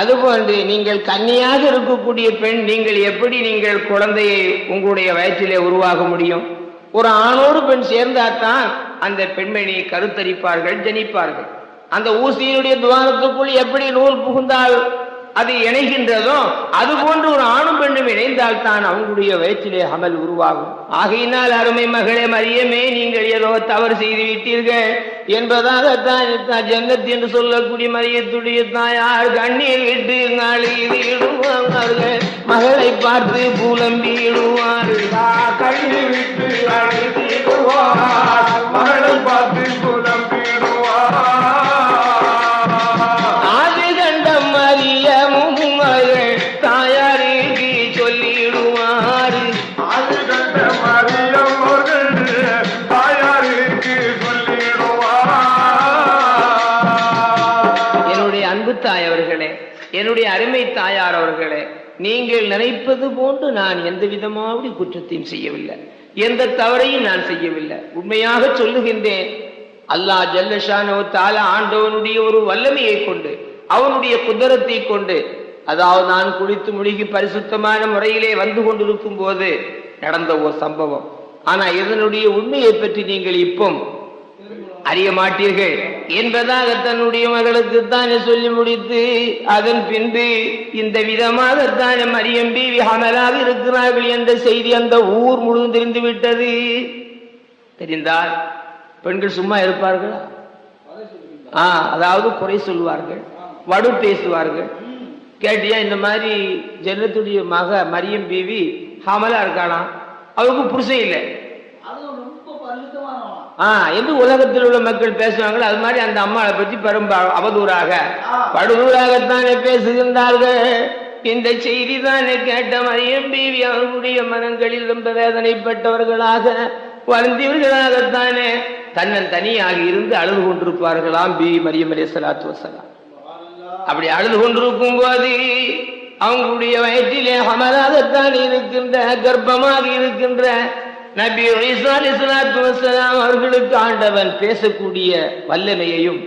அதுபோன்று நீங்கள் கன்னியாக இருக்கக்கூடிய பெண் நீங்கள் எப்படி நீங்கள் குழந்தையை உங்களுடைய வயிற்றிலே உருவாக முடியும்? ஒரு ஆணோடு பெண் சேர்ந்தாதான் அந்த பெண்மணி கருத்தரிப்பார்கள் ஜனிப்பார்கள். அந்த ஊசியினுடைய துவாரத்துக்குள் எப்படி நூல் புகுந்தால்? அது இணைகின்றதோ அது போன்று ஒரு ஆணும் பெண்ணும் இணைந்தால் தான் அவங்களுடைய வயிற்றிலே அமல் உருவாகும். ஆகையினால் அருமை மகளே மரியமே நீங்கள் ஏதோ தவறு செய்து விட்டீர்கள் என்பதாகத்தான் தான் ஜன்னத் என்று சொல்லக்கூடிய மரியத்துடைய தாயார் கண்ணீர் விட்டு இடுவார்கள் மகளை பார்த்து புலம்பிடுவார்கள்
கண்ணி விட்டு மகளை பார்த்து புலம்பிடுவார்
நீங்கள் நினைப்பது போன்று நான் எந்த விதமாவது குற்றத்தையும் செய்யவில்லை. எந்த தவறையும் நான் செய்யவில்லை. உண்மையாக சொல்லுகின்றேன் அல்லாஹ் ஜல்லஷானோ தால ஆண்டவனுடைய ஒரு வல்லமையை கொண்டு அவனுடைய குதிரத்தை கொண்டு அதாவது நான் குளித்து முழுகி பரிசுத்தமான முறையிலே வந்து கொண்டிருக்கும் போது நடந்த ஒரு சம்பவம். ஆனா இதனுடைய உண்மையை பற்றி நீங்கள் இப்போ அறிய மாட்டீர்கள். என்பதாக தன்னுடைய மகளுக்கு தானே சொல்லி முடித்து அதன் பின்பு இந்த விதமாக தானே மரியம் பீவி அமலாக இருக்கிறார்கள் என்ற செய்தி அந்த ஊர் முழுவதும் தெரிந்து விட்டது. தெரிந்தால் பெண்கள் சும்மா இருப்பார்களா? ஆ அதாவது குறை சொல்வார்கள் வடு பேசுவார்கள். கேட்டியா இந்த மாதிரி ஜன்னத்துடைய மக மரியம் பீவி ஹமலா இருக்காளாம். அவருக்கு புருஷன் இல்லை. என்று உலகத்தில் உள்ள மக்கள் பேசுவாங்களோ அது மாதிரி அந்த அம்மாவை பற்றி பெரும் அவதூறாக. படுதூராகத்தானே பேசுகின்றார்கள். இந்த செய்தி தானே கேட்ட மரியம் பீவி அவர்களுடைய மனங்களில் ரொம்ப வேதனைப்பட்டவர்களாக வருந்தியவர்களாகத்தானே. தன்னன் தனியாக இருந்து அழுது கொண்டிருப்பார்களாம் பி மரியம் அலி சலாத்து வசலாம் அப்படி அழுது கொண்டிருக்கும் போது அவங்களுடைய வயிற்றிலே அமராகத்தான் இருக்கின்ற கர்ப்பமாக இருக்கின்ற நபி ஈசா அலைஹிஸ்ஸலாத்து அவர்களுக்கு ஆண்டவன் பேசக்கூடிய வல்லமையையும்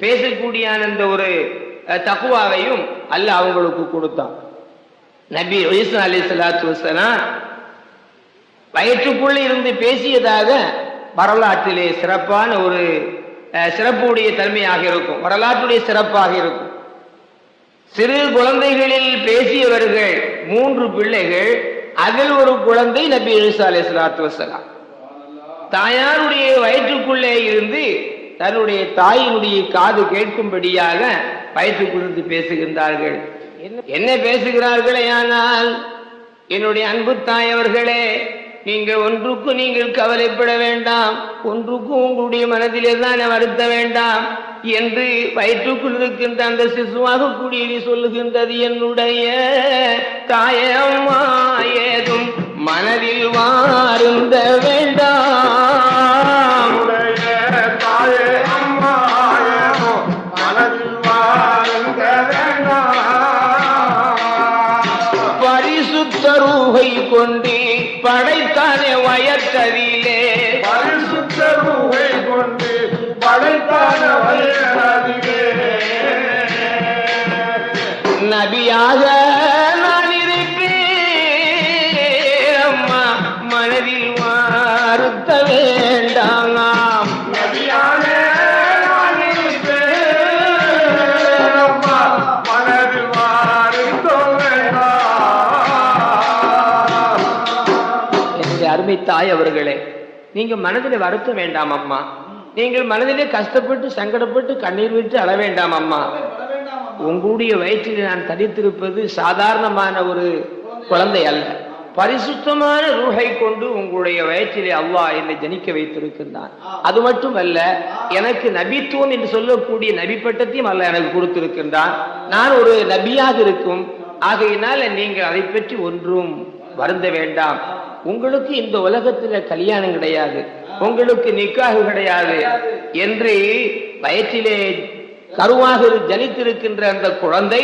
பேசக்கூடிய அந்த ஒரு தகுவாவையும் தக்குவாவையும் அவங்களுக்கு கொடுத்தான். நபி ஈசா அலைஹிஸ்ஸலாத்து வசலாம் வயிற்றுக்குள்ளே இருந்து பேசியதாக வரலாற்றிலே சிறப்பான ஒரு சிறப்புடைய தன்மையாக இருக்கும். வரலாற்றுடைய சிறப்பாக இருக்கும். சிறு குழந்தைகளில் பேசியவர்கள் மூன்று பிள்ளைகள் அதில் ஒரு குழந்தை நபி ஈசா அலைஹிஸ்ஸலாத்து வஸ்ஸலாம். தாயாருடைய வயிற்றுக்குள்ளே இருந்து தன்னுடைய தாயினுடைய காது கேட்கும்படியாக வயிற்றுக்குள்ளிருந்து பேசுகின்றார்கள். என்ன- என்ன பேசுகிறார்களே ஆனால் என்னுடைய அன்பு தாய் அவர்களே நீங்கள் ஒன்றுக்கும் நீங்கள் கவலைப்பட வேண்டாம். ஒன்றுக்கும் உங்களுடைய மனதிலே தான் வருத்த வேண்டாம். என்று வயிற்றுக்குள் இருக்கின்ற அந்த சிசுவாக கூடியது சொல்லுகின்றது என்னுடைய தாயம்மா ஏதும் மனதில் வாருந்த வேண்டாம்.
பரிசுத்த ரூகை கொண்டு
தாய் அவர்களே நீங்க மனதில் வருத்த வேண்டாம் அம்மா. நீங்கள் மனதிலே கஷ்டப்பட்டு சங்கடப்பட்டு கண்ணீர் விட்டு அழ வேண்டாம் அம்மா. உங்களுடைய வயிற்றில் நான் தரித்திருப்பது சாதாரணமான ஒரு குழந்தை அல்ல. பரிசுத்தமான ரூஹை கொண்டு உங்களுடைய வயிற்றிலே அல்லாஹ் என்னை ஜனிக்க வைத்திருக்கின்றான். அது மட்டுமல்ல எனக்கு நபித்துவம் என்று சொல்லக்கூடிய நபி பட்டத்தையும் அல்ல எனக்கு கொடுத்திருக்கின்றான். நான் ஒரு நபியாக இருக்கும். ஆகையினால நீங்கள் அதை பற்றி ஒன்றும் வருந்த வேண்டாம். உங்களுக்கு இந்த உலகத்துல கல்யாணம் கிடையாது. உங்களுக்கு நிக்காகு கிடையாது. என்று வயிற்றிலே கருவாக ஜனித்திருக்கின்ற அந்த குழந்தை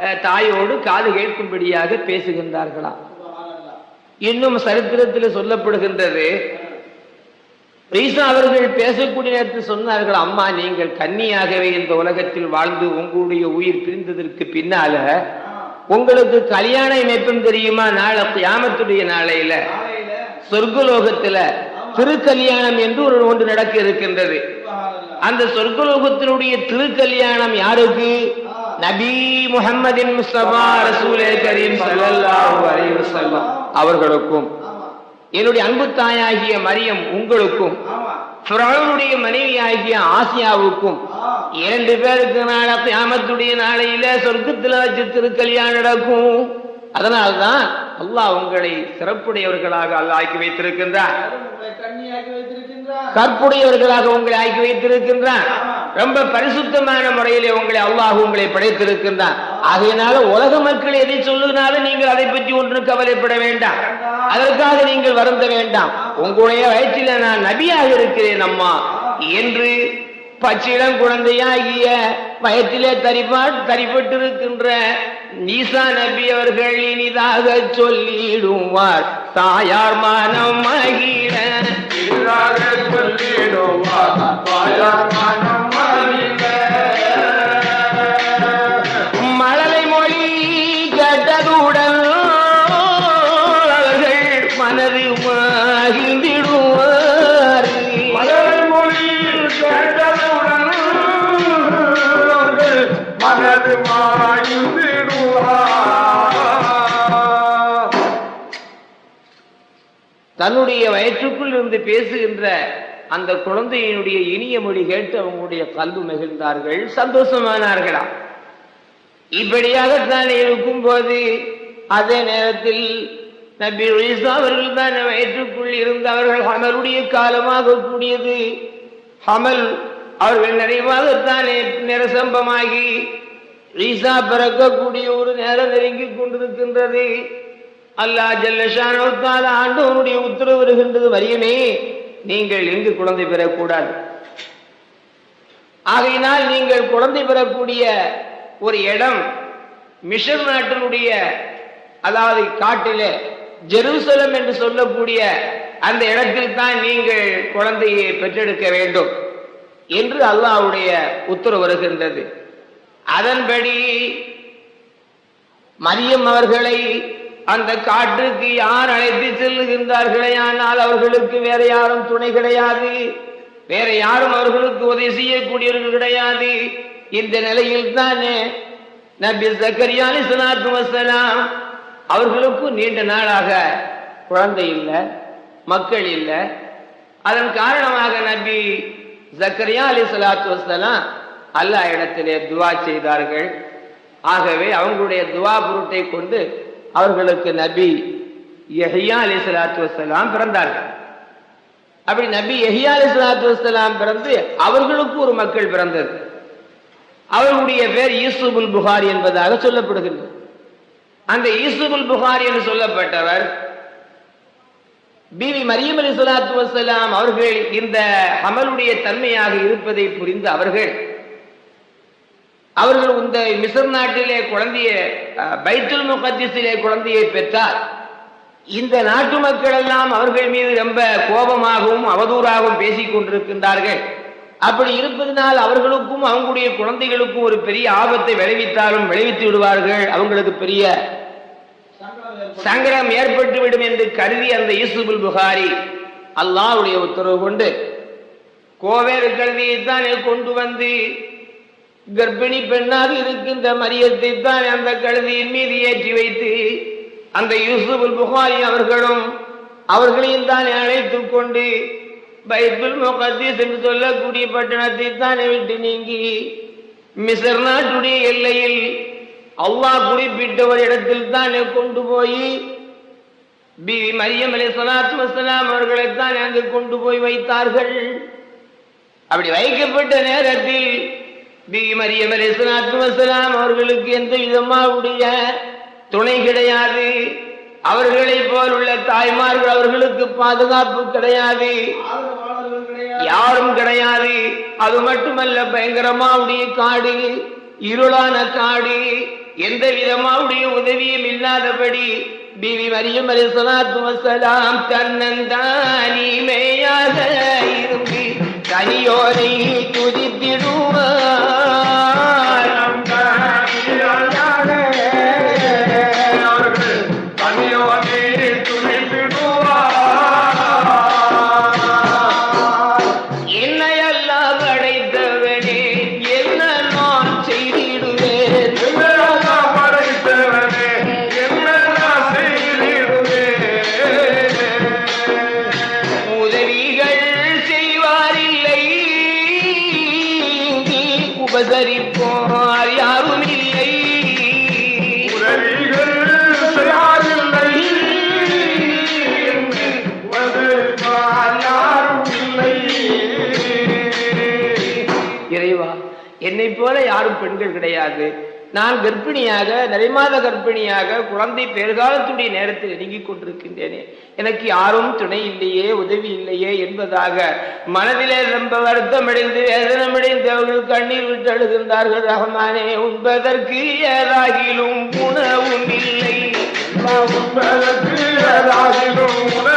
அஹ், தாயோடு காது கேட்கும்படியாக பேசுகின்றார்களாம் இன்னும் சரித்திரத்தில் சொல்லப்படுகின்றது ரீசா அவர்கள் பேசக்கூடிய நேரத்தில் சொன்னார்கள் அம்மா நீங்கள் கன்னியாகவே இந்த உலகத்தில் வாழ்ந்து உங்களுடைய உயிர் பிரிந்ததற்கு பின்னால உங்களுக்கு கல்யாணம் எப்பம் தெரியுமா? நாளை கியாமத்துடைய நாளையில. சொர்க்கலோகத்துல திருக்கல்யாணம் என்று ஒரு ஒன்று நடக்க இருக்கின்றது. அந்த சொர்க்கலோகத்தினுடைய திருக்கல்யாணம் யாருக்கு? நபி வஸல்லம் அவர்களுக்கும். என்னுடைய அன்பு தாயாகிய மரியம் உங்களுக்கும்
ஆமா.
ஃபிரௌனுடைய மனைவியாகிய ஆசியாவுக்கும் இரண்டு பேருக்கு நாள கியாமத்துடைய நாளையில சொர்க்கத்துல வச்சு திருக்கல்யாணம் நடக்கும். அதனால்தான் அல்லாஹ் உங்களை சிறப்புடையவர்களாக அல்லாஹ் ஆக்கி வைத்திருக்கின்றார் கற்புடையவர்களாக உங்களை ஆக்கி வைத்திருக்கின்றான். ரொம்ப பரிசுத்தமான முறையிலே உங்களை அல்லாஹ் உங்களை படைத்திருக்கின்றான். ஆகையினால உலக மக்கள் எதை சொல்லுனாலும் நீங்கள் அதை பற்றி ஒன்றும் கவலைப்பட வேண்டாம். அதற்காக நீங்கள் வருந்த வேண்டாம். உங்களுடைய வயிற்றில நான் நபியாக இருக்கிறேன் அம்மா. என்று பச்சிடம் குழந்தையாகிய வயத்திலே தரிப்பா தரிப்பட்டிருக்கின்ற நீசா நபி அவர்கள் இனிதாக சொல்லிடுவார். தாயார் மனம் மகிழ.
சொல்லிடுவார். தாயார் மனம்
தன்னுடைய வயிற்றுக்குள் இருந்து பேசுகின்ற அந்த குழந்தையினுடைய இனிய மொழி கேட்டு அவங்களுடைய கல்வி மகிழ்ந்தார்கள் சந்தோஷமானார்களா? இப்படியாகத்தான் இருக்கும்போது அதே நேரத்தில் நபி ஈசா அவர்கள் தான் வயிற்றுக்குள் இருந்து அவர்கள் ஹமலுடைய காலமாக கூடியது. ஹமல் அவர்கள் நிறைவாகத்தானே நிரசம்பமாகி ஈசா பிறக்கக்கூடிய ஒரு நேரம் நெருங்கி கொண்டிருக்கின்றது. அல்லாஹ் ஜல்லஷானவத்தால் ஆண்டவனுடைய உத்தரவு வருகின்றது வரியமே நீங்கள் எங்கு குழந்தை பெறக்கூடாது. ஆகையினால் நீங்கள் குழந்தை பெறக்கூடிய ஒரு இடம் மிஷர் நாட்டினுடைய அதாவது காட்டிலே ஜெருசலம் என்று சொல்லக்கூடிய அந்த இடத்தில் தான் நீங்கள் குழந்தையை பெற்றெடுக்க வேண்டும் என்று அல்லாஹ்வுடைய உத்தரவு வருகின்றது. அதன்படி மரியம் அவர்களை அந்த காட்டுக்கு யார் அழைத்து செல்லுகின்றார்களே ஆனால் அவர்களுக்கு வேற யாரும் துணை கிடையாது. வேற யாரும் அவர்களுக்கு உதவி செய்யக்கூடியவர்கள் கிடையாது. இந்த நிலையில் தானே நபி ஜக்கரியா அலிஸ்லாத்து வசலாம் அவர்களுக்கும் நீண்ட நாளாக குழந்தை இல்லை மக்கள் இல்லை. அதன் காரணமாக நபி ஜக்கரியா அலி சலாத்து வசலாம் அல்லா இடத்திலே துவா செய்தார்கள். ஆகவே அவங்களுடைய துவா பொருட்டை கொண்டு அவர்களுக்கு நபி எஹியா அலி சலாத்து வசலாம் பிறந்தார்கள். அப்படி நபி எஹியா அலி சலாத்து வசலாம் பிறந்து அவர்களுக்கு ஒரு மக்கள் பிறந்தது. அவர்களுடைய பேர் ஈசுபுல் புகாரி என்பதாக சொல்லப்படுகிறது. அந்த ஈசுபுல் புகாரி என்று சொல்லப்பட்டவர் பிவி மரியம் அலி சலாத்து வசலாம் அவர்கள் இந்த ஹமலுடைய தன்மையாக இருப்பதை புரிந்து அவர்கள் அவர்கள் இந்த மிசர் நாட்டிலே குழந்தைய பைத்துல் முகத்திஸிலே குழந்தையை பெற்றார். இந்த நாட்டு மக்கள் எல்லாம் அவர்கள் மீது ரொம்ப கோபமாகவும் அவதூறாகவும் பேசிக் கொண்டிருக்கின்றார்கள். அப்படி இருப்பதனால் அவர்களுக்கும் அவங்களுடைய குழந்தைகளுக்கும் ஒரு பெரிய ஆபத்தை விளைவித்தாலும் விளைவித்து விடுவார்கள். அவங்களுக்கு பெரிய
சங்கடம்
ஏற்பட்டுவிடும் என்று கருதி அந்த யூசுபுல் புகாரி அல்லாவுடைய உத்தரவு கொண்டு கோவேறு கல்வியைத்தான் கொண்டு வந்து கர்ப்பிணி பெண்ணாக இருக்கின்ற மரியத்தை தான் அந்த கழுதியின் மீது ஏற்றி வைத்து அந்த யூசுபுல் புகாரி அவர்களும் அவர்களையும் தான் அழைத்துக் கொண்டு பைபிள் முகத்தீஸ் என்று சொல்லக்கூடிய பட்டணத்தை தானே விட்டு நீங்கி மிசர் நாட்டுடைய எல்லையில் அல்லாஹ் குறிப்பிட்ட ஒரு இடத்தில் தானே கொண்டு போய் பிவி மரியம் அலி சலாத்து வசலாம் அவர்களை தான் அங்கு கொண்டு போய் வைத்தார்கள். அப்படி வைக்கப்பட்ட நேரத்தில் பிவி மரியம் வசலாம் அவர்களுக்கு எந்த விதமாவுடைய துணை கிடையாது. அவர்களை போல் உள்ள தாய்மார்கள் அவர்களுக்கு பாதுகாப்பு கிடையாது. யாரும் கிடையாது. அது மட்டுமல்ல பயங்கரமாவுடைய காடு இருளான காடு எந்த விதமாவுடைய உதவியும் இல்லாதபடி பிவி மரியம் அலி சலாத்து வசலாம் தன்னந்தானிமையாக இருந்து தனியோரை துதித்திடுவார். நான் கர்ப்பிணியாக நிறைமாத கர்ப்பிணியாக குழந்தை பெருகாலத்துடைய நேரத்தில் நெருங்கிக் கொண்டிருக்கின்றேனே. எனக்கு யாரும் துணை இல்லையே உதவி இல்லையே என்பதாக மனதிலே ரொம்ப வருத்தமடைந்து வேதனமடைந்து அவர்கள் கண்ணீர் விட்டு அழுகின்றார்கள். ரஹ்மானே உண்பதற்கு ஏதாகிலும் உணவும் இல்லை.
உண்பதற்கு ஏதாகிலும்
உணவு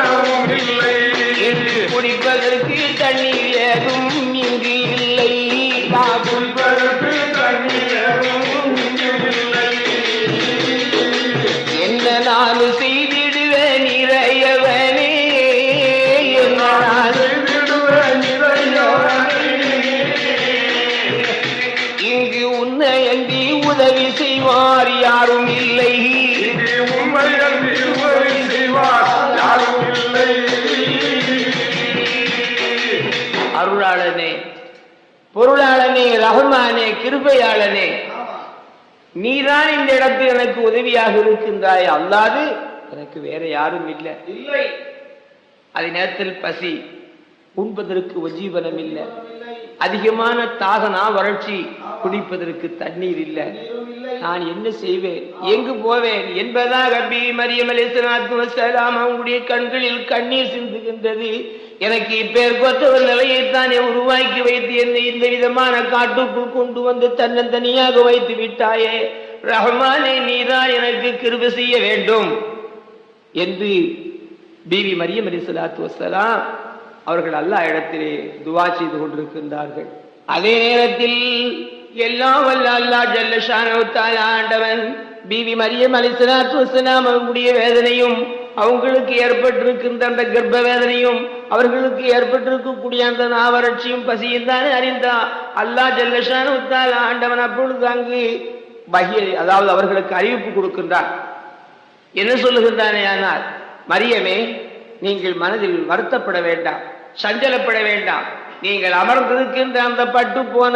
ஆமா.
நீதான் இந்த இடத்தில் எனக்கு உதவியாக இருக்கின்றாய். அல்லாது எனக்கு வேற யாரும் இல்லை.
இல்லை.
அதே நேரத்தில் பசி உண்பதற்கு உஜீவனம் இல்லை. அதிகமான தாகனா வறட்சி குடிப்பதற்கு தண்ணீர் இல்லை. நான் என்ன செய்வேன்? எங்கு போவேன்? என்பதாக பி மரியம் அலிஸ்லாத்து அவங்களுடைய கண்களில் கண்ணீர் சிந்துகின்றது. எனக்கு இப்பேர் ஒரு நிலையைத்தானே உருவாக்கி வைத்து என்னை இந்த விதமான காட்டுக்குள் கொண்டு வந்து தன்னந்தனியாக வைத்து விட்டாயே? ரஹ்மானே நீதான் எனக்கு கிருபி செய்ய வேண்டும் என்று பிவி மரியம் அலிஸ்லாத்து வசலாம் அவர்கள் அல்லா இடத்திலே துவா செய்து கொண்டிருக்கின்றார்கள். அதே நேரத்தில் எல்லாம் வல்ல அல்லாஹ் ஜல்லஷான ஆண்டவன் பிவி மரியம் அலிஸ்லாத்து வசலாம் அவர்களுடைய வேதனையும் அவங்களுக்கு ஏற்பட்டிருக்கின்ற அந்த கர்ப்ப வேதனையும் அவர்களுக்கு ஏற்பட்டிருக்கக்கூடிய அந்த நாவறட்சியும் பசியும் தானே அறிந்தா அல்லாஹ் ஜல்லஷான உத்தால் ஆண்டவன் அப்பொழுது அங்கு பகிய அதாவது அவர்களுக்கு அறிவிப்பு கொடுக்கின்றார் என்ன சொல்லுகின்றானே ஆனால் மரியமே நீங்கள் மனதில் வருத்தப்பட வேண்டாம் சஞ்சலப்பட வேண்டாம். நீங்கள் அமர்ந்திருக்கின்ற அந்த பட்டு போன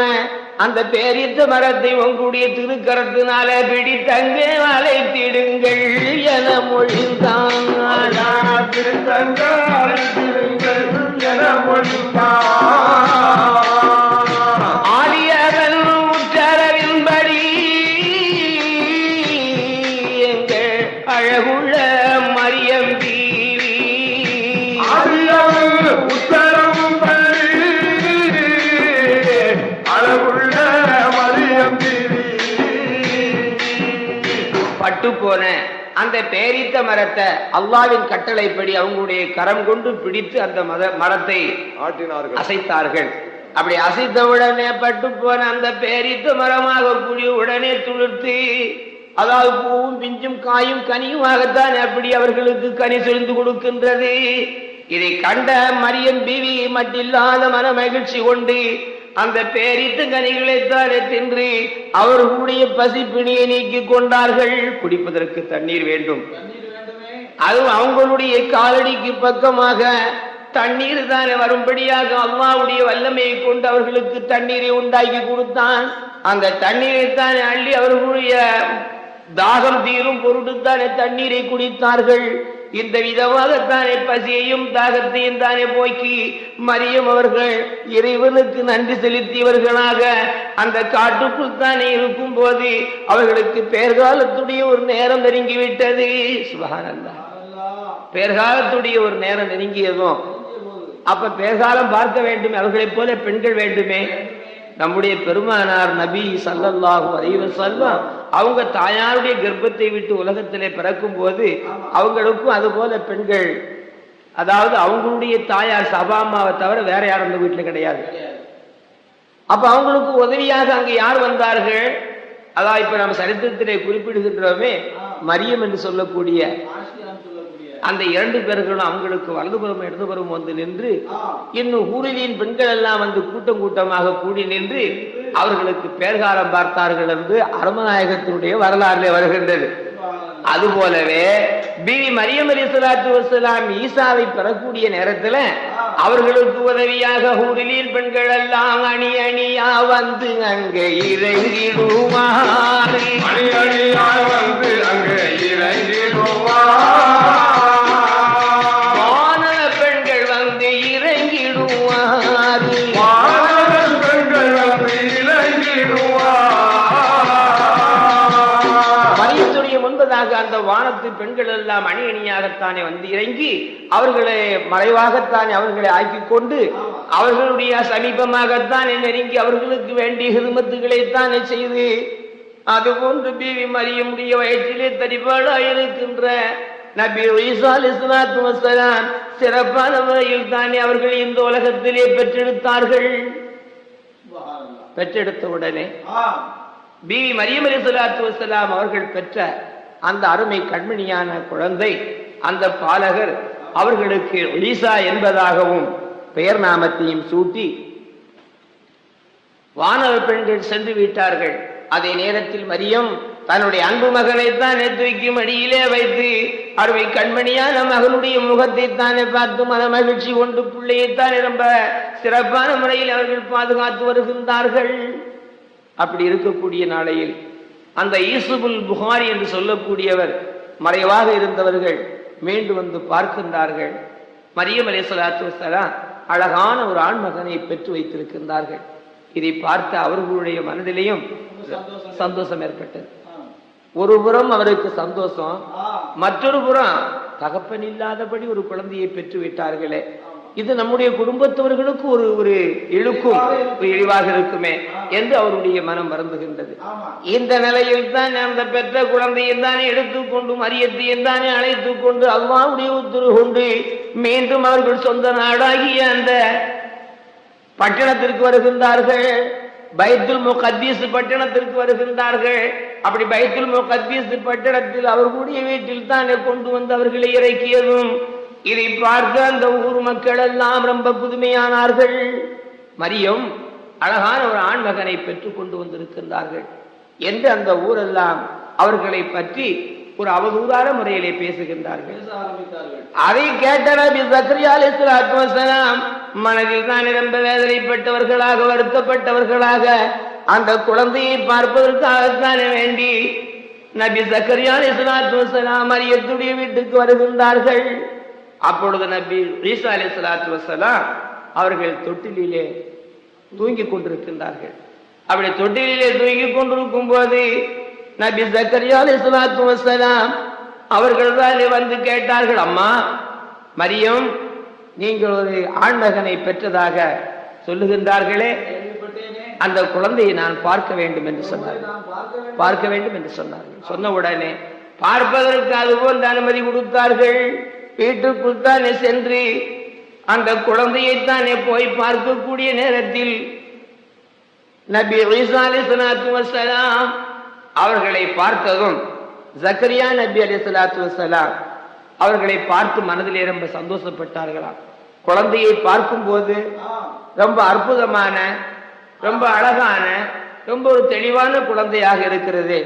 அந்த பேரித்த மரத்தை உங்களுடைய திருக்கரத்தினால பிடித்தங்கே வளைத்திடுங்கள் என மொழிந்தான்.
திருத்தங்கள் என
மொழிந்தான். போன அந்த பேரித்த மரத்தை அல்லாவின் கட்டளைப்படி அவங்களுடைய கரம் கொண்டு பிடித்து அந்த மத மரத்தை அசைத்தார்கள். அப்படி அசைத்த உடனே பட்டு போன அந்த பேரித்த மரமாக கூடிய உடனே துளிர்த்து அதாவது பூவும் பிஞ்சும் காயும் கனியுமாகத்தான் அப்படி அவர்களுக்கு கனி செறிந்து கொடுக்கின்றது. இதை கண்ட மரியம் பிவி மட்டில்லாத மன மகிழ்ச்சி கொண்டு அந்த பேரித்து கனிகளை தானே தின்று அவர்களுடைய பசிப்பிணியை நீக்கிக் கொண்டார்கள். குடிப்பதற்கு தண்ணீர் வேண்டும்.
அது
அதுவும் அவங்களுடைய காலடிக்கு பக்கமாக தண்ணீர் தானே வரும்படியாக அல்லாவுடைய வல்லமையை கொண்டு அவர்களுக்கு தண்ணீரை உண்டாக்கி கொடுத்தான். அந்த தண்ணீரை தானே அள்ளி அவர்களுடைய தாகம் தீரும் பொருட்டுத்தானே தண்ணீரை குடித்தார்கள். இந்த விதமாகத்தானே பசியையும் தாகத்தையும் தானே போக்கி மரியம் அவர்கள் இறைவனுக்கு நன்றி செலுத்தியவர்களாக அந்த காட்டுக்குள் தானே இருக்கும் போது அவர்களுக்கு பேர்காலத்துடைய ஒரு நேரம் நெருங்கிவிட்டது.
சுபகானந்தா
பேர்காலத்துடைய ஒரு நேரம் நெருங்கியதும் அப்ப பேர்காலம் பார்க்க வேண்டும் அவர்களைப் போல பெண்கள் வேண்டுமே? நம்முடைய பெருமானார் நபி ஸல்லல்லாஹு அலைவ செல்வம் அவங்க தாயாருடைய கர்ப்பத்தை விட்டு உலகத்திலே பிறக்கும் போது அவங்களுக்கும் அது போல பெண்கள். அதாவது அவங்களுடைய தாயார் சபா அம்மாவை தவிர வேற யாரும் அந்த வீட்டில் கிடையாது. அப்ப அவங்களுக்கு உதவியாக அங்கு யார் வந்தார்கள்? அதான் இப்ப நம்ம சரித்திரத்திலே குறிப்பிடுகின்றோமே மரியம் என்று சொல்லக்கூடிய அந்த இரண்டு பேர்களும் அவங்களுக்கு வலதுபுறம் இடதுபுறம் வந்து நின்று இன்னும் ஊரிலின் பெண்கள் எல்லாம் வந்து கூட்டம் கூட்டமாக கூடி நின்று அவர்களுக்கு பேர்காலம் பார்த்தார்கள் என்று அருமநாயகத்தினுடைய வரலாறுல வருகின்றது. அது போலவே பிவி மரியம் அலி சலாத்து வசலாம் ஈசாவை பெறக்கூடிய நேரத்துல அவர்களுக்கு உதவியாக ஊரிலின் பெண்கள் எல்லாம் அணி அணியா வந்து அங்கே இறங்கிடுவார்
அணி அணியா வந்து அங்கே இறங்கிடுவார்
முன்பதாக அந்த வானத்து பெண்கள் எல்லாம் அணி அணியாகத்தானே வந்து இறங்கி அவர்களை மறைவாகத்தானே அவர்களை ஆக்கிக் கொண்டு அவர்களுடைய சமீபமாகத்தானே நெருங்கி அவர்களுக்கு வேண்டிய ஹிருமத்துகளைத்தானே செய்து அதுபோன்று பிவி மரியமுடைய வயிற்றிலே தரிபாடாக இருக்கின்ற நபி வசலாம் சிறப்பான முறையில் தானே அவர்கள் இந்த உலகத்திலே பெற்றெடுத்தார்கள். பெற்றெடுத்த உடனே பிவி மரியம் அலி சலாத்து வசலாம் அவர்கள் பெற்ற அந்த அருமை கண்மணியான குழந்தை அந்த பாலகர் அவர்களுக்கு ஈசா என்பதாகவும் பெயர் நாமத்தையும் சூட்டி வானவ பெண்கள் சென்று விட்டார்கள். அதே நேரத்தில் மரியம் தன்னுடைய அன்பு மகனைத்தான் தூக்கி மடியிலே வைத்து அருமை கண்மணியான மகனுடைய முகத்தை தானே பார்த்து மன மகிழ்ச்சி கொண்டு பிள்ளையைத்தானே ரொம்ப சிறப்பான முறையில் அவர்கள் பாதுகாத்து வருகின்றார்கள். அப்படி இருக்கக்கூடிய நாளையில் அந்த ஈசுபுல் புகாரி என்று சொல்லக்கூடியவர் மறைவாக இருந்தவர்கள் மீண்டு வந்து பார்க்கின்றார்கள். மரியம் அலே சலாத்து வசலாம் அழகான ஒரு ஆண் மகனை பெற்று வைத்திருக்கின்றார்கள். இதை பார்த்த அவர்களுடைய மனதிலேயும் சந்தோஷம் ஏற்பட்டது. ஒரு புறம் அவருக்கு சந்தோஷம் மற்றொரு புறம் தகப்பன் இல்லாதபடி ஒரு குழந்தையை பெற்று விட்டார்களே. இது நம்முடைய குடும்பத்தவர்களுக்கு ஒரு ஒரு இழுக்கும் இழிவாக இருக்குமே என்று அவருடைய மனம் வருந்துகின்றது.
ஆமா.
இந்த நிலையில் தான் அந்த பெற்ற குழந்தையை தானே எடுத்துக்கொண்டு மரியத்தையும் தானே அழைத்துக் கொண்டு அல்லாவுடைய உத்தரவு கொண்டு மீண்டும் அவர்கள் சொந்த நாடாகிய அந்த பட்டணத்திற்கு வருகின்றார்கள். பைத்துல் முகத்தீஸ் பட்டணத்திற்கு வருகின்றார்கள். அப்படி பைத்துல் முகத்தீஸ் பட்டணத்தில் அவர்களுடைய வீட்டில் தானே கொண்டு வந்து அவர்களை இறக்கியதும் இதை பார்க்க அந்த ஊர் மக்கள் எல்லாம் ரொம்ப புதுமையானார்கள். மரியம் அழகான ஒரு ஆண் மகனை பெற்றுக் கொண்டு வந்திருக்கின்றார்கள் என்று அந்த ஊரெல்லாம் அவர்களை பற்றி ஒரு அவதூறான முறையிலே பேசுகின்றார்கள். அதை கேட்ட நபி சக்கரியா அலைஹிஸ்ஸலாத்து வஸலாம் மனதில் தான் ரொம்ப வேதனைப்பட்டவர்களாக வருத்தப்பட்டவர்களாக அந்த குழந்தையை பார்ப்பதற்காகத்தானே வேண்டி நபி சக்கரியா அலைஹிஸ்ஸலாத்து வஸலாம் மரியத்துடைய வீட்டுக்கு வருகின்றார்கள். அப்பொழுது நபி ஈசா சலாத்து வசலாம் அவர்கள் தொட்டிலே தூங்கி கொண்டிருக்கின்றார்கள். அப்படி தொட்டிலே தூங்கி கொண்டிருக்கும் போது நபி ஜக்கரியா சலாத்து வசலாம் அவர்கள் தான் வந்து கேட்டார்கள் அம்மா மரியம் நீங்கள் ஒரு ஆண்மகனை பெற்றதாக சொல்லுகின்றார்களே. அந்த குழந்தையை நான் பார்க்க வேண்டும் என்று சொன்னார்.
பார்க்க வேண்டும்
பார்க்க வேண்டும் என்று சொன்னார்கள். சொன்ன உடனே பார்ப்பதற்கு அதுபோல் அனுமதி கொடுத்தார்கள். வீட்டுக்குள் தானே சென்று அந்த குழந்தையைத்தானே போய் பார்க்கக்கூடிய நேரத்தில் நபி ஈசா அலைஹிஸ்ஸலாத்து அவர்களை பார்த்ததும் ஜக்கரியா நபி அலைஹிஸ்ஸலாத்து வசலாம் அவர்களை பார்த்து மனதிலே ரொம்ப சந்தோஷப்பட்டார்களாம். குழந்தையை பார்க்கும்போது ரொம்ப அற்புதமான ரொம்ப அழகான ரொம்ப ஒரு தெளிவான குழந்தையாக இருக்கிறது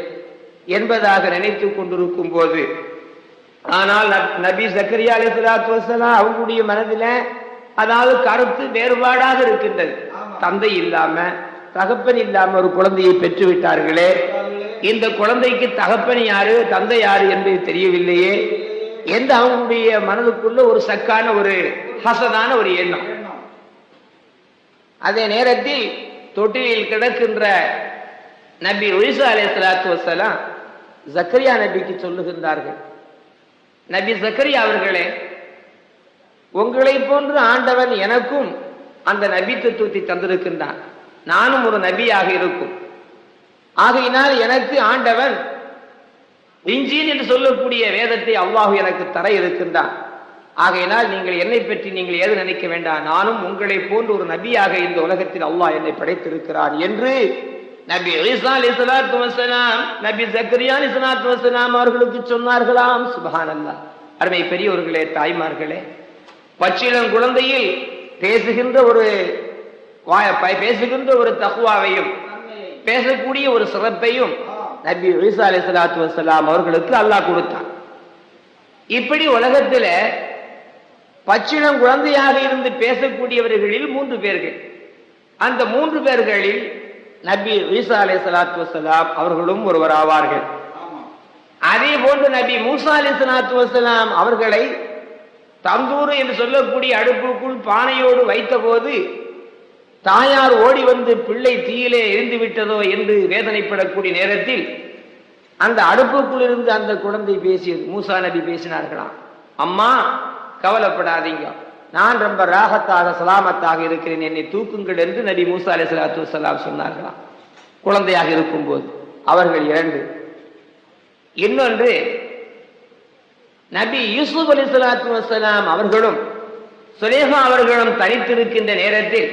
என்பதாக நினைத்து கொண்டிருக்கும் போது ஆனால் நப்- சக்கரியா அலைஹிஸ்ஸலாத்து வஸ்ஸலாம் அவங்களுடைய மனதில அதாவது கருத்து வேறுபாடாக இருக்கின்றது. தந்தை இல்லாம தகப்பன் இல்லாம ஒரு குழந்தையை பெற்று விட்டார்களே இந்த குழந்தைக்கு தகப்பன் யாரு தந்தை யாரு என்பது தெரியவில்லையே. என்று அவங்களுடைய மனதுக்குள்ள ஒரு சக்கான ஒரு ஹசனான ஒரு எண்ணம்.
எண்ணம்.
அதே நேரத்தில் தொட்டிலில் கிடக்கின்ற நபி ஒய்சா அலை சலாத்து வசலாம் ஜக்கரியா நபிக்கு சொல்லுகின்றார்கள். நபி சக்கரி அவர்களே உங்களை போன்று ஆண்டவன் எனக்கும் அந்த நபி தத்துவத்தை தந்திருக்கின்றான். நானும் ஒரு நபியாக இருக்கும். ஆகையினால் எனக்கு ஆண்டவன் இஞ்சின் என்று சொல்லக்கூடிய வேதத்தை அவ்வாஹு எனக்கு தர இருக்கின்றான். ஆகையினால் நீங்கள் என்னை பற்றி நீங்கள் ஏது நினைக்க வேண்டாம். நானும் உங்களை போன்று ஒரு நபியாக இந்த உலகத்தில் அல்லாஹ் என்னை படைத்திருக்கிறான் என்று நபி ஈசா சலாத்து வசலாம் நபி சக்கரியா அலி சலாத்து வசலாம் அவர்களுக்கு சொன்னார்களாம். சுப்ஹானல்லாஹ். அருமை பெரியவர்களே தாய்மார்களே பச்சிளம் குழந்தையில் பேசுகின்ற ஒரு பேசுகின்ற ஒரு தகுவாவையும் பேசக்கூடிய ஒரு சிறப்பையும் நபி ஈசா சதாத் வசலாம் அவர்களுக்கு அல்லாஹ் கொடுத்தான். இப்படி உலகத்துல பச்சிளம் குழந்தையாக இருந்து பேசக்கூடியவர்களில் மூன்று பேர்கள். அந்த மூன்று பேர்களில் நபி ஈசா அலை சலாத்து வசலாம் அவர்களும் ஒருவர் ஆவார்கள். அதே போன்று நபி மூசா அலி சலாத்து வசலாம் அவர்களை தந்தூர் என்று சொல்லக்கூடிய அடுப்புக்குள் பானையோடு வைத்தபோது தாயார் ஓடி வந்து பிள்ளை தீயிலே எரிந்து விட்டதோ என்று வேதனைப்படக்கூடிய நேரத்தில் அந்த அடுப்புக்குள் இருந்து அந்த குழந்தை பேசியது. மூசா நபி பேசினார்களாம். அம்மா கவலைப்படாதீங்க. நான் ரொம்ப ராகத்தாக சலாமத்தாக இருக்கிறேன். என்னை தூக்குங்கள் என்று நபி மூசா அலி சலாத்து வலாம் சொன்னார்களாம். குழந்தையாக இருக்கும்போது. அவர்கள் இரண்டு. இன்னொன்று நபி யூசுப் அலி சலாத்து வசலாம் அவர்களும் சுலேஹா அவர்களும் தனித்திருக்கின்ற நேரத்தில்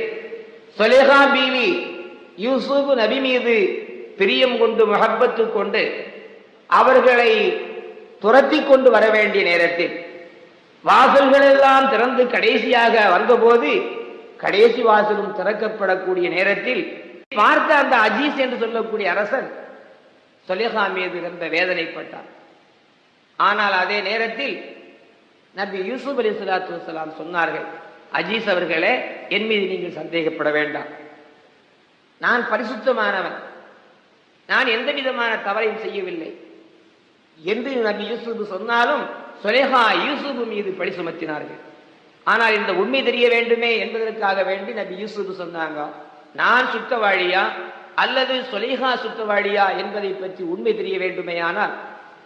சுலேஹா பீவி யூசுப் நபி மீது பிரியம் கொண்டு முகப்பத்து கொண்டு அவர்களை துரத்தி கொண்டு வர வேண்டிய நேரத்தில் வாசல்கள் எல்லாம் திறந்து கடைசியாக வந்தபோது கடைசி வாசலும் திறக்கப்படக்கூடிய நேரத்தில் பார்த்த அந்த அஜீஸ் என்று சொல்லக்கூடிய அரசன் சொலேஹா மீது ரொம்ப வேதனைப்பட்டான். ஆனால் அதே நேரத்தில் நபி யூசுப் அலி சலாத்து வலாம் சொன்னார்கள் அஜீஸ் அவர்களே என் மீது நீங்கள் சந்தேகப்பட வேண்டாம். நான் பரிசுத்தமானவன். நான் எந்த விதமான தவறையும் செய்யவில்லை. என்று நபி யூசுப் சொன்னாலும் சுலேஹா யூசுப் மீது பழி சுமத்தினார்கள். ஆனால் இந்த உண்மை தெரிய வேண்டுமே என்பதற்காக வேண்டி நபி யூசுப் சொன்னாங்க நான் சுத்தவாழியா அல்லது சுலேஹா சுத்தவாழியா என்பதை பற்றி உண்மை தெரிய வேண்டுமேயானால்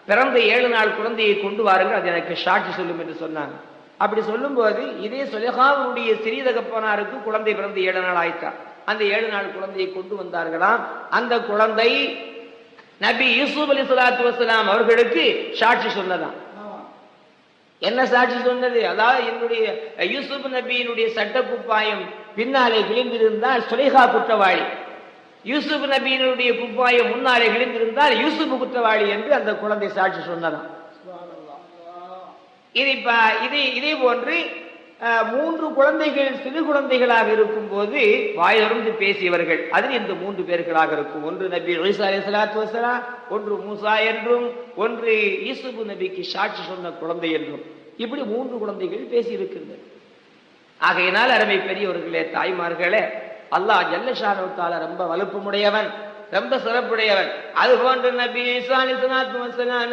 பிறந்த ஏழு நாள் குழந்தையை கொண்டு வாருங்கள் அது எனக்கு சாட்சி சொல்லும் என்று சொன்னாங்க. அப்படி சொல்லும்போது இதே சுலேஹாவுடைய சிறிய தகப்பனாருக்கு குழந்தை பிறந்து ஏழு நாள் ஆயிட்டா. அந்த ஏழு நாள் குழந்தையை கொண்டு வந்தார்களாம். அந்த குழந்தை நபி யூசுப் அலி சலாத்து வசலாம் அவர்களுக்கு சாட்சி சொன்னதாம் என்ன சாட்சி சொன்னது? அதாவது என்னுடைய யூசுப் நபியினுடைய சட்ட குப்பாயம் பின்னாலே கிழிந்திருந்தால் சுலேஹா குற்றவாளி. யூசுப் நபியினுடைய குப்பாயம் முன்னாலே கிழிந்திருந்தால் யூசுப் குற்றவாளி என்று அந்த குழந்தை சாட்சி
சுப்ஹானல்லாஹ்
இது இப்ப இது இதே போன்று மூன்று குழந்தைகள் சிறு குழந்தைகளாக இருக்கும் போது வாயிலிருந்து பேசியவர்கள். அதில் இந்த மூன்று பேர்களாக இருக்கும். ஒன்று நபி ஈசா அலைஹிஸ்ஸலாத்து ஒன்று மூசா என்றும் ஒன்று யூசுப் நபிக்கு சாட்சி சொன்ன குழந்தை என்றும். இப்படி மூன்று குழந்தைகள் பேசியிருக்கின்றன ஆகையினால் அருமை பெரியவர்களே தாய்மார்களே அல்லாஹ் ஜல்லஷானுத்தால ரொம்ப வலுப்புமுடையவன். ரொம்ப சிறப்புடையவன். அது போன்ற நபி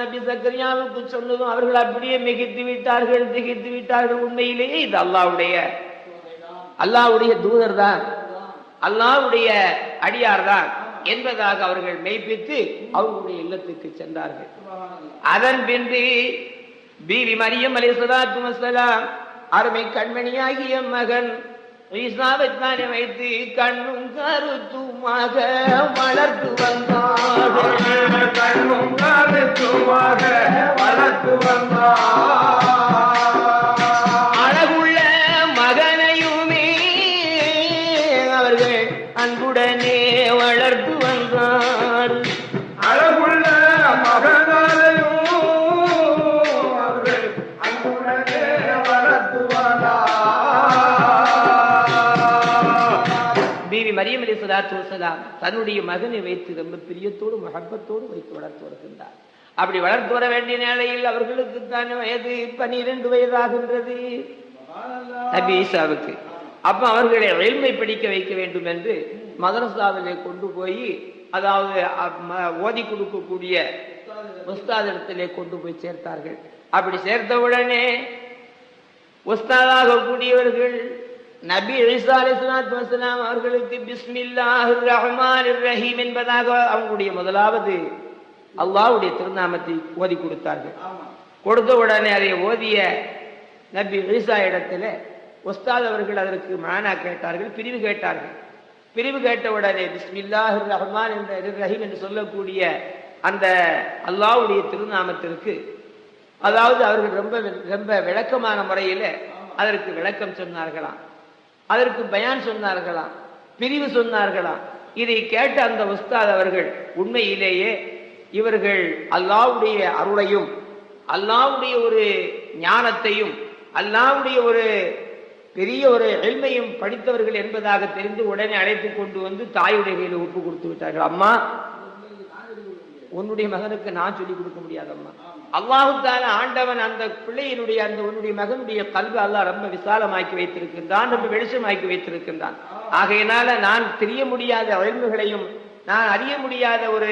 நபி சக்கரியாவுக்கு சொன்னதும் அவர்கள் அப்படியே மிகித்து விட்டார்கள் திகித்து விட்டார்கள். உண்மையிலேயே இது அல்லாவுடைய அல்லாஹ்வுடைய தூதர் தான் அல்லாஹ்வுடைய அடியார் தான் என்பதாக அவர்கள் மெய்ப்பித்து அவர்களுடைய இல்லத்துக்கு சென்றார்கள். அதன் பின்பு பீவி மரியம் அலைஹிஸ்ஸலாத்து வஸலாம் அருமை கண்மணியாகிய மகன் வைஷ்ணவத்தானை வைத்து கண்ணும் கருத்துமாக வளர்த்து வந்தார்.
கண்ணும் கருத்துமாக வளர்த்து வந்தார்.
சலாத்து வசலாம் தன்னுடைய மகனை வைத்து ரொம்ப பிரியத்தோடு மகப்பத்தோடு வைத்து வளர்த்து வருகின்றார். அப்படி வளர்த்து வர வேண்டிய நிலையில் அவர்களுக்கு தான் வயது பனிரெண்டு வயதாகின்றது. நபி ஈசாவுக்கு. அப்ப அவர்களை எளிமை படிக்க வைக்க வேண்டும் என்று மதரசாவிலே கொண்டு போய் அதாவது ஓதி கொடுக்கக்கூடிய உஸ்தாதிடத்திலே கொண்டு போய் சேர்த்தார்கள். அப்படி சேர்த்தவுடனே உஸ்தாதாக கூடியவர்கள் நபி வஸலாம் அவர்களுக்கு பிஸ்மில்லாஹிர் ரஹ்மானிர் ரஹீம் என்பதாக அவங்களுடைய முதலாவது அல்லாஹ்வுடைய திருநாமத்தை ஓதி கொடுத்தார்கள். கொடுத்த உடனே அதை ஓதிய நபி ஈசா இடத்துல உஸ்தாத் அவர்கள் அதற்கு மானா கேட்டார்கள் பிரிவு கேட்டார்கள். பிரிவு கேட்ட உடனே பிஸ்மில்லாஹிர் ரஹ்மான் என்ற ரஹீம் என்று சொல்லக்கூடிய அந்த அல்லாஹ்வுடைய திருநாமத்திற்கு அதாவது அவர்கள் ரொம்ப ரொம்ப விளக்கமான முறையில அதற்கு விளக்கம் சொன்னார்களாம். அதற்கு பயான் சொன்னார்களாம் பிரிவு சொன்னார்களாம். இதை கேட்ட அந்த உஸ்தாத் அவர்கள் உண்மையிலேயே இவர்கள் அல்லாவுடைய அருளையும் அல்லாஹ்வுடைய ஒரு ஞானத்தையும் அல்லாஹ்வுடைய ஒரு பெரிய ஒரு எளிமையும் படித்தவர்கள் என்பதாக தெரிந்து உடனே அழைத்து கொண்டு வந்து தாயுடைய ஒப்பு கொடுத்து விட்டார்கள். அம்மா உன்னுடைய மகனுக்கு நான் சொல்லிக் கொடுக்க முடியாதம்மா. அல்லாஹுத்தான ஆண்டவன் அந்த பிள்ளையினுடைய அந்த உன்னுடைய மகனுடைய கல்வி அல்லாஹ் ரொம்ப விசாலமாக்கி வைத்திருக்கின்றான் ரொம்ப வெளிச்சமாக்கி வைத்திருக்கின்றான். ஆகையினால நான் தெரிய முடியாத அழிவுகளையும் நான் அறிய முடியாத ஒரு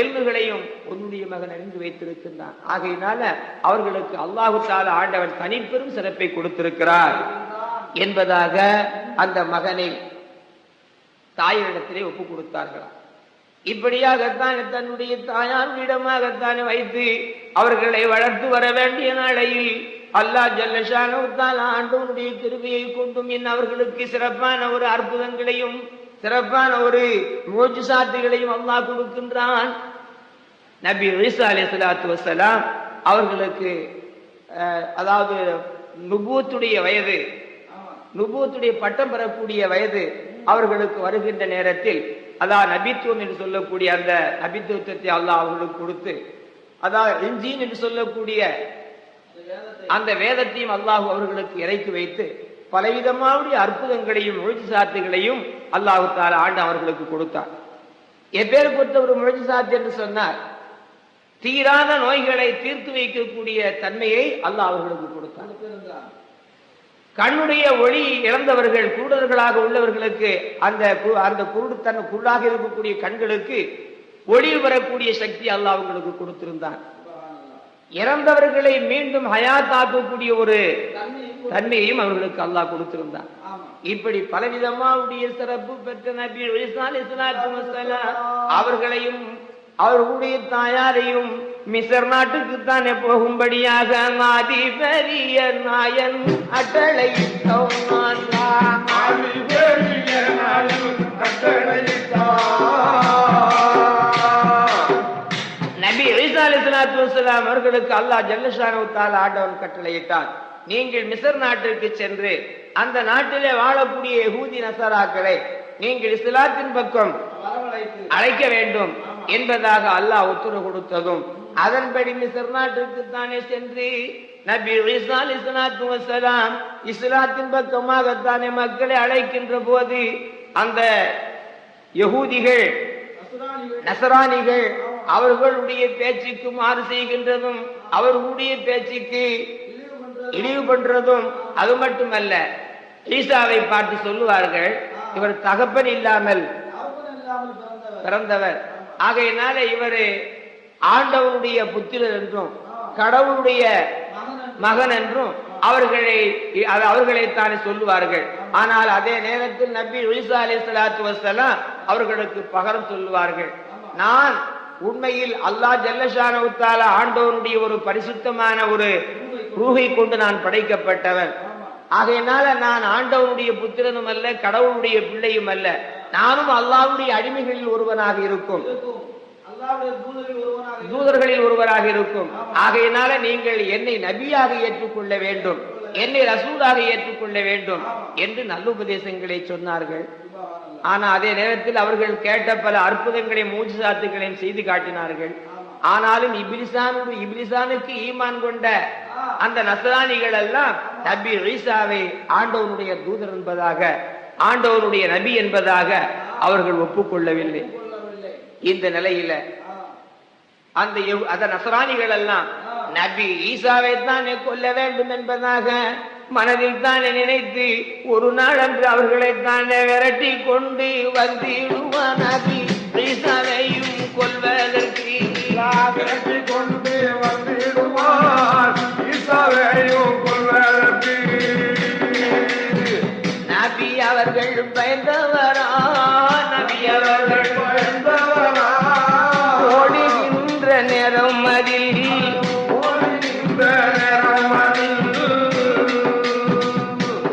எல்முகளையும் உன்னுடைய மகன் அறிந்து வைத்திருக்கின்றான். ஆகையினால அவர்களுக்கு அல்லாஹுத்தால ஆண்டவன் தனிப்பெரும் சிறப்பை கொடுத்திருக்கிறார் என்பதாக அந்த மகனை தாயிடத்திலே ஒப்பு கொடுத்தார்களாம். இப்படியாகத்தான் தன்னுடைய தாயாரிடமாகத்தான் வைத்து அவர்களை வளர்த்து வர வேண்டிய நாளையில் அல்லாஹ் ஜல்லஷானவத்தால் ஆண்டவனுடைய திருவியை கொண்டும் என் அவர்களுக்கு சிறப்பான ஒரு அற்புதங்களையும் சிறப்பான ஒரு மூச்சு சாத்திகளையும் அல்லாஹ் கொடுக்கின்றான். நபி ஈசா சலாத்து வசலாம் அவர்களுக்கு அதாவது நுபூத்துடைய வயது நுபூத்துடைய பட்டம் பெறக்கூடிய வயது அவர்களுக்கு வருகின்ற நேரத்தில் அதான் நபித்துவம் என்று சொல்லக்கூடிய அந்த நபித்துவத்தை அல்லாஹ் அவர்களுக்கு கொடுத்து அதான் இஞ்சின் என்று சொல்லக்கூடிய அந்த வேதத்தையும் அல்லாஹ் அவர்களுக்கு இறக்கி வைத்து பலவிதமாவுடைய அற்புதங்களையும் முழுசாத்துகளையும் அல்லாஹு தால ஆண்டு அவர்களுக்கு கொடுத்தார். எப்பேர் பொறுத்த ஒரு முழுசாத்து என்று சொன்னார் தீராத நோய்களை தீர்த்து வைக்கக்கூடிய தன்மையை அல்லாஹ் அவர்களுக்கு கொடுத்தார். கண்ணுடைய ஒளி இழந்தவர்கள் குருடர்களாக உள்ளவர்களுக்கு அந்த அந்த குருடுத்தன் குருடாக இருக்கக்கூடிய கண்களுக்கு ஒளி வரக்கூடிய சக்தி அல்லாஹ் அவங்களுக்கு கொடுத்திருந்தான். இறந்தவர்களை மீண்டும் ஹயாத்தாக்கக்கூடிய ஒரு தன்மையையும் அவர்களுக்கு அல்லாஹ் கொடுத்திருந்தான். இப்படி பலவிதமாவுடைய சிறப்பு பெற்ற நபி அவர்களையும் அவர்களுடைய தாயாரையும் மிசர் நாட்டுக்கு தானே போகும்படியாக மாதி பெரிய நாயன் அட்டளை
பெரிய நாயன்
அலைஹிஸ்ஸலாத்து வஸ்ஸலாம் அவர்களுக்கு அல்லாஹ் ஜல்லஷானு தால ஆண்டவன் கட்டளையிட்டான். நீங்கள் மிசர் நாட்டிற்கு சென்று அந்த நாட்டிலே வாழக்கூடிய யகூதி நசராக்களை நீங்கள் இஸ்லாத்தின் பக்கம் அழைக்க வேண்டும். என்பதாக அல்லாஹ் உத்தரவு கொடுத்ததும் அதன்படி மிசர் நாட்டிற்கு தானே சென்று நபி அலைஹிஸ்ஸலாத்து வஸ்ஸலாம் இஸ்லாத்தின் பக்கமாகத்தானே மக்களை அழைக்கின்ற போது அந்த யகூதிகள் நசராணிகள். அவர்களுடைய பேச்சுக்கு மாறு செய்கின்றதும் அவர்களுடைய பேச்சுக்கு இழிவு பண்றதும். அது மட்டுமல்ல. ஈசாவை பார்த்து சொல்லுவார்கள் இவர் தகப்பன் இல்லாமல் பிறந்தவர். ஆகையினால இவர் ஆண்டவனுடைய புத்திரர் என்றும் கடவுளுடைய மகன் என்றும் அவர்களை அது அவர்களைத்தானே சொல்லுவார்கள். ஆனால் அதே நேரத்தில் நபி ஒலிசா அலி சலாத்து வசலாம் அவர்களுக்கு பகரம் சொல்லுவார்கள். நான் உண்மையில் அல்லாஹ் ஜல்லஷானவுத்தால ஆண்டவனுடைய ஒரு பரிசுத்தமான ஒரு ரூகை கொண்டு நான் படைக்கப்பட்டவன். ஆகையினால நான் ஆண்டவனுடைய புத்திரனும் அல்ல கடவுளுடைய பிள்ளையும் அல்ல. நானும் அல்லாவுடைய அடிமைகளில் ஒருவனாக இருக்கும். தூதர்களில் ஒருவராக இருக்கும். ஆகையினால நீங்கள் என்னை நபியாக ஏற்றுக்கொள்ள வேண்டும். என்னை ரசூலாக ஏற்றுக்கொள்ள வேண்டும் என்று நல்ல உபதேசங்களை சொன்னார்கள். ஆனா அதே நேரத்தில் அவர்கள் கேட்ட பல அற்புதங்களையும் மூச்சுசாத்துகளையும் செய்து காட்டினார்கள். ஆனாலும் இபிலிசானு இபிலிசானுக்கு ஈமான் கொண்ட அந்த நசராணிகள் எல்லாம் நபி ஈசாவை ஆண்டவனுடைய தூதர் என்பதாக ஆண்டவருடைய நபி என்பதாக அவர்கள் ஒப்புக்கொள்ளவில்லை. இந்த நிலையில அந்த அந்த நசராணிகள் எல்லாம் நபி ஈசாவை தானே கொல்ல வேண்டும் என்பதாக மனதில் தானே நினைத்து ஒரு நாள் அன்று அவர்களை தானே விரட்டி கொண்டு வந்திடுவான் நபி ஈசாவையும் கொல்வதற்கு.
விரட்டி கொண்டு வந்திடுவார்
ஈசாவை. பயந்தவரா ஓடுகின்ற நேரம் அதில்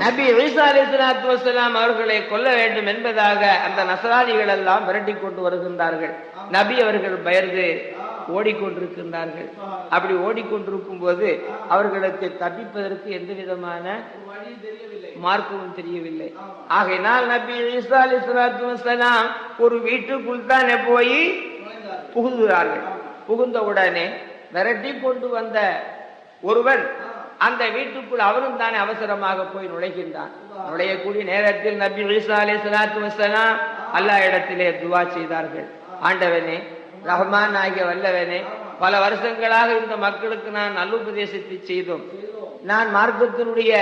நபி ஈசா அலைஹிஸ்ஸலாத்து வஸ்ஸலாம் அவர்களை கொல்ல வேண்டும் என்பதாக அந்த நசராணிகள் எல்லாம் விரட்டி கொண்டு வருகின்றார்கள். நபி அவர்கள் பயந்து ஓடிக்கொண்டிருக்கின்றார்கள். அப்படி ஓடிக்கொண்டிருக்கும் போது அவர்களுக்கு தப்பிப்பதற்கு எந்த விதமான
தெரியவில்லை
மார்க்கமும் தெரியவில்லை. ஆகையினால் நபி ஈசா அலைஹிஸ்ஸலாத்து வஸ்ஸலாம் ஒரு வீட்டுக்குள் தானே போய் புகுந்துகிறார்கள். புகுந்தவுடனே விரட்டி கொண்டு வந்த ஒருவன் அந்த வீட்டுக்குள் அவரும் தானே அவசரமாக போய் நுழைகின்றான். நுழையக்கூடிய நேரத்தில் நபி ஈசா அலி சலாத்து வஸலாம் இடத்திலே துவா செய்தார்கள். ஆண்டவனே ரஹ்மான் ஆகிய வல்லவனே பல வருஷங்களாக இந்த மக்களுக்கு நான் நல்லுபதேசத்தை செய்தோம். நான் மார்க்கத்தினுடைய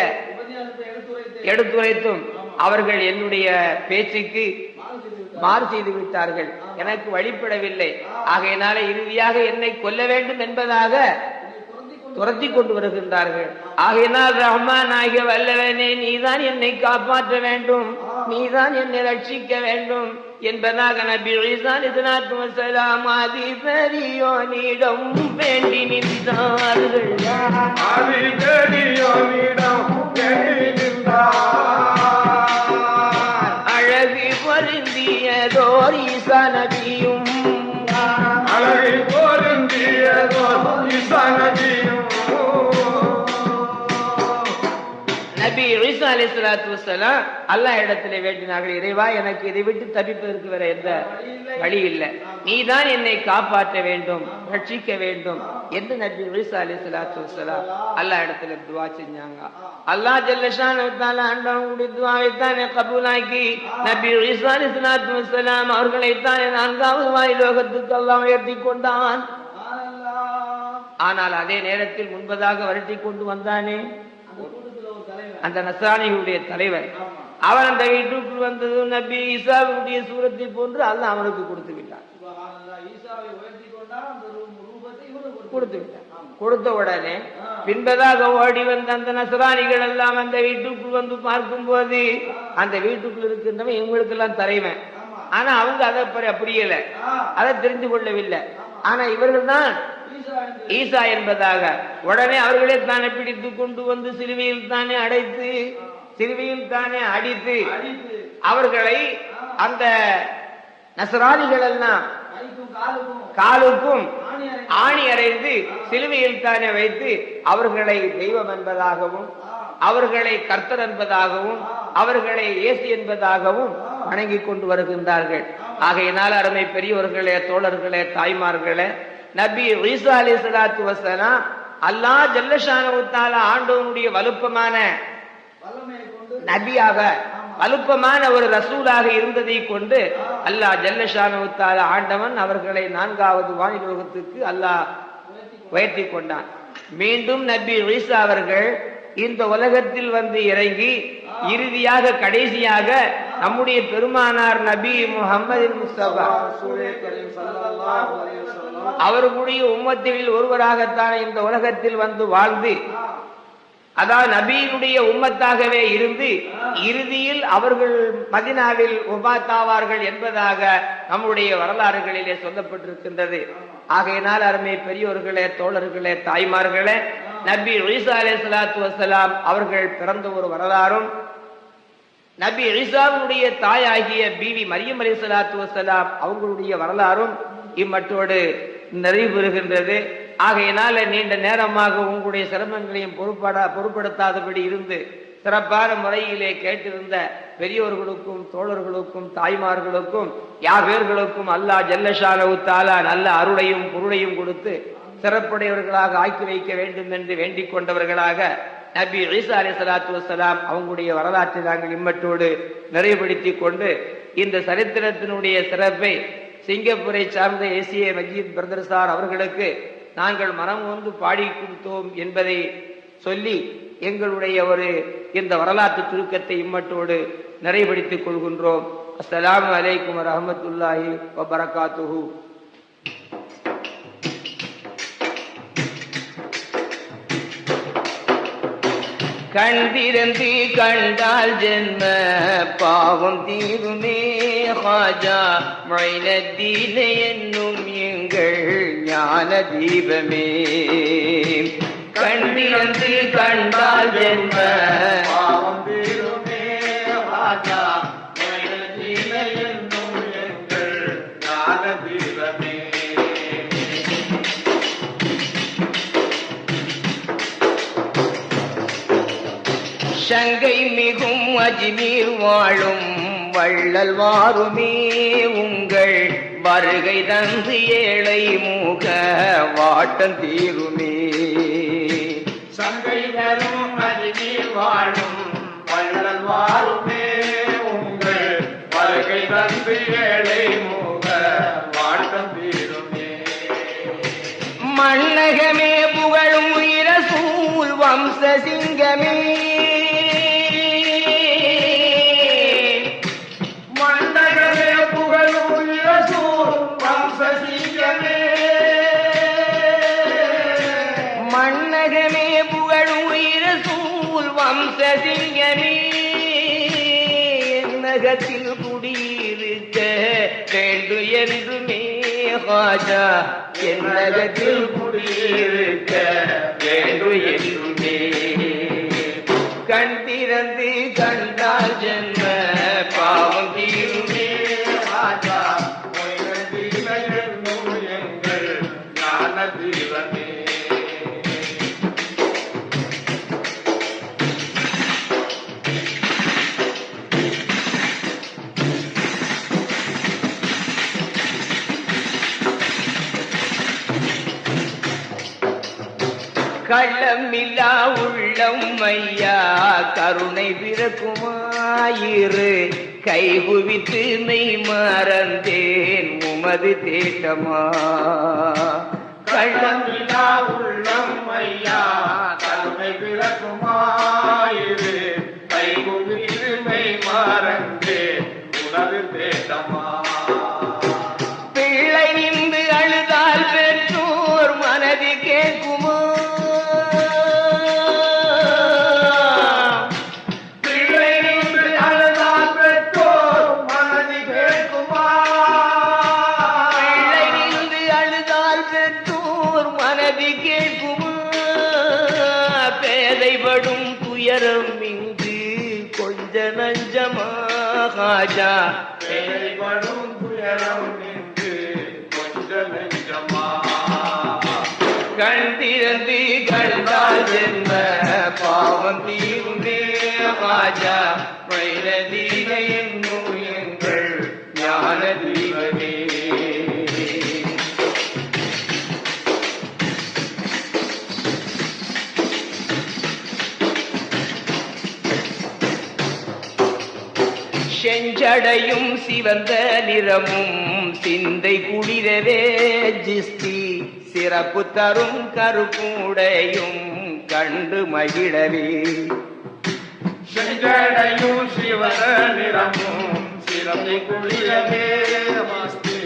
எடுத்துரைத்தும் அவர்கள் என்னுடைய பேச்சுக்கு
மாறு
மாறு செய்து விட்டார்கள். எனக்கு வழிபடவில்லை. ஆகையினால இறுதியாக என்னை கொல்ல வேண்டும் என்பதாக துரத்தி கொண்டு வருகின்றார்கள். ஆகையினால் ரஹ்மான் ஆகிய வல்லவனே நீதான் என்னை காப்பாற்ற வேண்டும். நீதான் என்னை ரட்சிக்க வேண்டும். என்பதாக நபி ஈசான் இஸ்லாத்து வசலாம் ஆதி பெரியோனிடம் வேண்டி நின்றார்கள். அழகு பொருந்தியதோர் ஈசா நபியும்.
அழகை பொருந்தியதோ இசனதியும்
நபி. ஈசா அலைஹிஸ்ஸலாத்து வஸலாம் அல்லாஹ் இடத்திலே வேண்டினார்கள். இறைவா எனக்கு இதை விட்டு தப்பிப்பதற்கு வேற எந்த வழி இல்லை நீதான் என்னை காப்பாற்ற வேண்டும் ரட்சிக்க வேண்டும் என்று நபி ஈசா அலைஹிஸ்ஸலாத்து வஸலாம் அல்லாஹ் இடத்துல துவா செஞ்சாங்க. அல்லாஹ் ஜல்லஷானு தஆலா ஆண்டவனுடைய துவாவை தானே கபூலாக்கி. நபி ஈசா அலைஹிஸ்ஸலாத்து வஸலாம் அவர்களை தானே நான்காவது வாய் லோகத்துக்கு அல்லாஹ் உயர்த்தி கொண்டான். ஆனால் அதே நேரத்தில் முன்பதாக வரட்டி கொண்டு வந்தானே
அந்த கூட்டத்துல ஒரு தலைவர்
அந்த நசானிகளுடைய தலைவர். அவன் அந்த வீட்டுக்குள் வந்தது நபி ஈசாவுடைய சூரத்தை போன்று அல்லாஹ் அவனுக்கு கொடுத்து விட்டான். கொடுத்து விட்டான். கொடுத்த உடனே பின்பதாக ஓடி வந்த அந்த நசராணிகள் எல்லாம் அந்த வீட்டுக்குள் வந்து பார்க்கும்போது அந்த வீட்டுக்குள் இருக்கின்றவன் இவங்களுக்கெல்லாம் தலைவன். ஆனா அவங்க அதை புரியல அதை தெரிந்து கொள்ளவில்லை. ஆனா இவர்கள் தான்
ஈசா
என்பதாக உடனே அவர்களே தானே பிடித்து கொண்டு வந்து சிலுவையில் தானே அடைத்து சிலுவையில் தானே அடித்து அவர்களை அந்த நசராதிகள் எல்லாம்
காலுக்கும் ஆணி
அறைந்து சிலுவையில் தானே வைத்து அவர்களை தெய்வம் என்பதாகவும் அவர்களை கர்த்தர் என்பதாகவும் அவர்களை ஏசி என்பதாகவும் வணங்கிக் கொண்டு வருகின்றார்கள். ஆகையினால் அருமை பெரியவர்களே தோழர்களே தாய்மார்களே நபி ஈசா அலி சலாத்து வசலாம் அல்லா ஜல்லஷானவுத்தால ஆண்டவனுடைய வலுப்பமான நபியாக வலுப்பமான ஒரு ரசூலாக இருந்ததை கொண்டு அல்லாஹ் ஜல்லஷானவுத்தால ஆண்டவன் அவர்களை நான்காவது வானிலோகத்துக்கு அல்லாஹ் உயர்த்தி கொண்டான். மீண்டும் நபி ஈசா அவர்கள் இந்த உலகத்தில் வந்து இறங்கி இறுதியாக கடைசியாக நம்முடைய பெருமானார் நபி முகமது முஸ்தபா அவர்களுடைய உம்மத்தில் ஒருவராகத்தான் இந்த உலகத்தில் வந்து வாழ்ந்து அதாவது நபியினுடைய உம்மத்தாகவே இருந்து இறுதியில் அவர்கள் மதினாவில் உபாத்தாவார்கள் என்பதாக நம்முடைய வரலாறுகளிலே சொல்லப்பட்டிருக்கின்றது. ஆகையினால் அருமை பெரியோர்களே தோழர்களே தாய்மார்களே நபி ஈசா அலே சலாத்து வசலாம் அவர்கள் பிறந்த ஒரு வரலாறும் நபி ஈசாவுடைய தாயாகிய பிவி மரியம் அலி சலாத்து வசலாம் அவங்களுடைய வரலாறும் இம்மட்டோடு நிறைவு பெறுகின்றது ஆகையினால நீண்ட நேரமாக உங்களுடைய சிரமங்களையும் பொறுப்படா பொருட்படுத்தாதபடி இருந்து சிறப்பான முறையிலே கேட்டிருந்த பெரியோர்களுக்கும் தோழர்களுக்கும் தாய்மார்களுக்கும் யாவேர்களுக்கும் அல்லாஹ் ஜல்லஷானவு தாலா நல்ல அருளையும் பொருளையும் கொடுத்து சிறப்புடையவர்களாக ஆக்கி வைக்க வேண்டும் என்று வேண்டிக் கொண்டவர்களாக நபி ஈசா அலி சலாத்து வசலாம் அவங்களுடைய வரலாற்றை நாங்கள் இம்மட்டோடு நிறைவுபடுத்தி கொண்டு இந்த சரித்திரத்தினுடைய சிறப்பை சிங்கப்பூரை சார்ந்த ஏசிய மஜீத் பிரதர் சார் அவர்களுக்கு நாங்கள் மனம் வந்து பாடி கொடுத்தோம் என்பதை சொல்லி எங்களுடைய ஒரு இந்த வரலாற்று சுருக்கத்தை இம்மட்டோடு நிறைவுபடுத்திக் கொள்கின்றோம். அஸ்லாம் வலைக்கம் வரமத்துல்லாஹி வபரகாத்துஹூ. கண்டிருந்து கண்டால் ஜென்ம பாவம் தீருமே ஹாஜா. மைனத்தீன என்னும் எங்கள் ஞான தீபமே. கண்டிருந்து கண்டால் ஜென்ம
பாவம் தீருமே ஹாஜா.
சங்கை மிகும் அஜ்மீர் வாழும் வள்ளல் வாருமே உங்கள் வருகை தந்து ஏழை மூக வாட்டம் தீருமே.
சங்கை தரும் அஜ்மீர் வாழும் வள்ளல் வாருமே உங்கள் வருகை தந்து ஏழை மூக
ஹாஜா என் நகத்தில் குடியிருக்க களமில்லா உள்ளம் ஐயா கருணை பிறக்குமாயிரு. கைகுவித்து மெய் மறந்தேன் உமது தேட்டமா கள்ளம்
கள்ளமில்லா உள்ளம் ஐயா கருணை பிறக்குமாயிரு. கைகுவித்து மெய் மறந்தேன் உனது தேட்டமா
ராஜா வைரதீன என்னும் எங்கள் ஞான தீபமே செஞ்சடையும் சிவந்த நிறமும் சிந்தை குளிரவே ஜிஸ்தி. சிறப்பு தரும் கருப்புடையும் கண்டு மகிழவே.
செஞ்சடையும் சிவன நிறமும் சிறப்பை குளிர வேதமாஸ்தி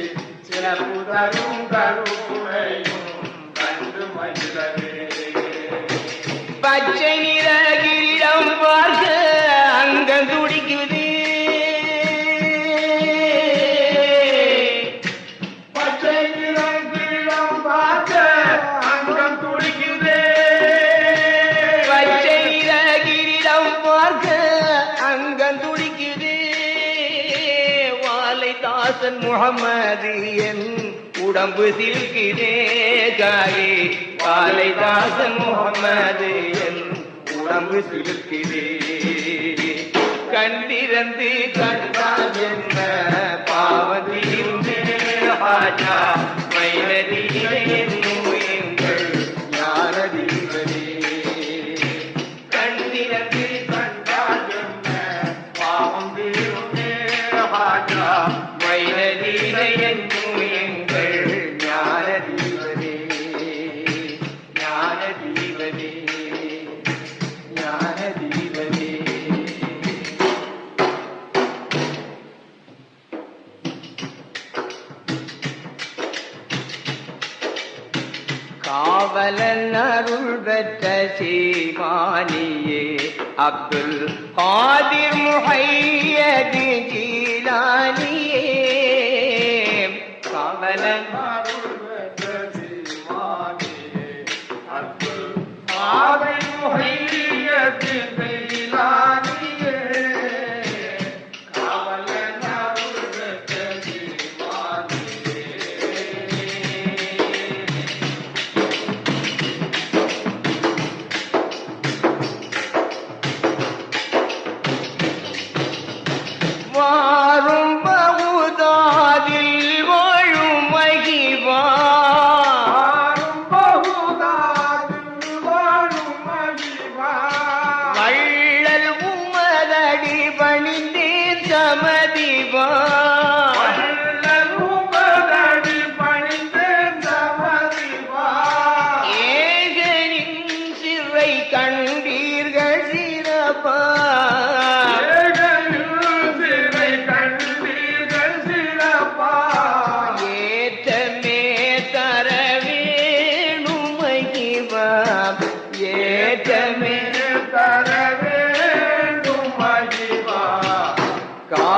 சிறப்பு தரும் கருப்புடையும்
உடம்பு சில்கிறே காயே வாலை முகமது என் உடம்பு சிலுக்கிறே கண்டிரந்து கண்டால் என்ன? பாவதீருமே ராஜா ஜீலானியே அப்துல் காதிர் முஹையது ஜீலானியே. கவலமா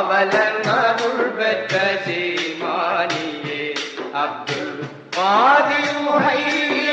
பாவலன் அருள் பெற்ற சீமானியே அப்துல் பாதியுடைய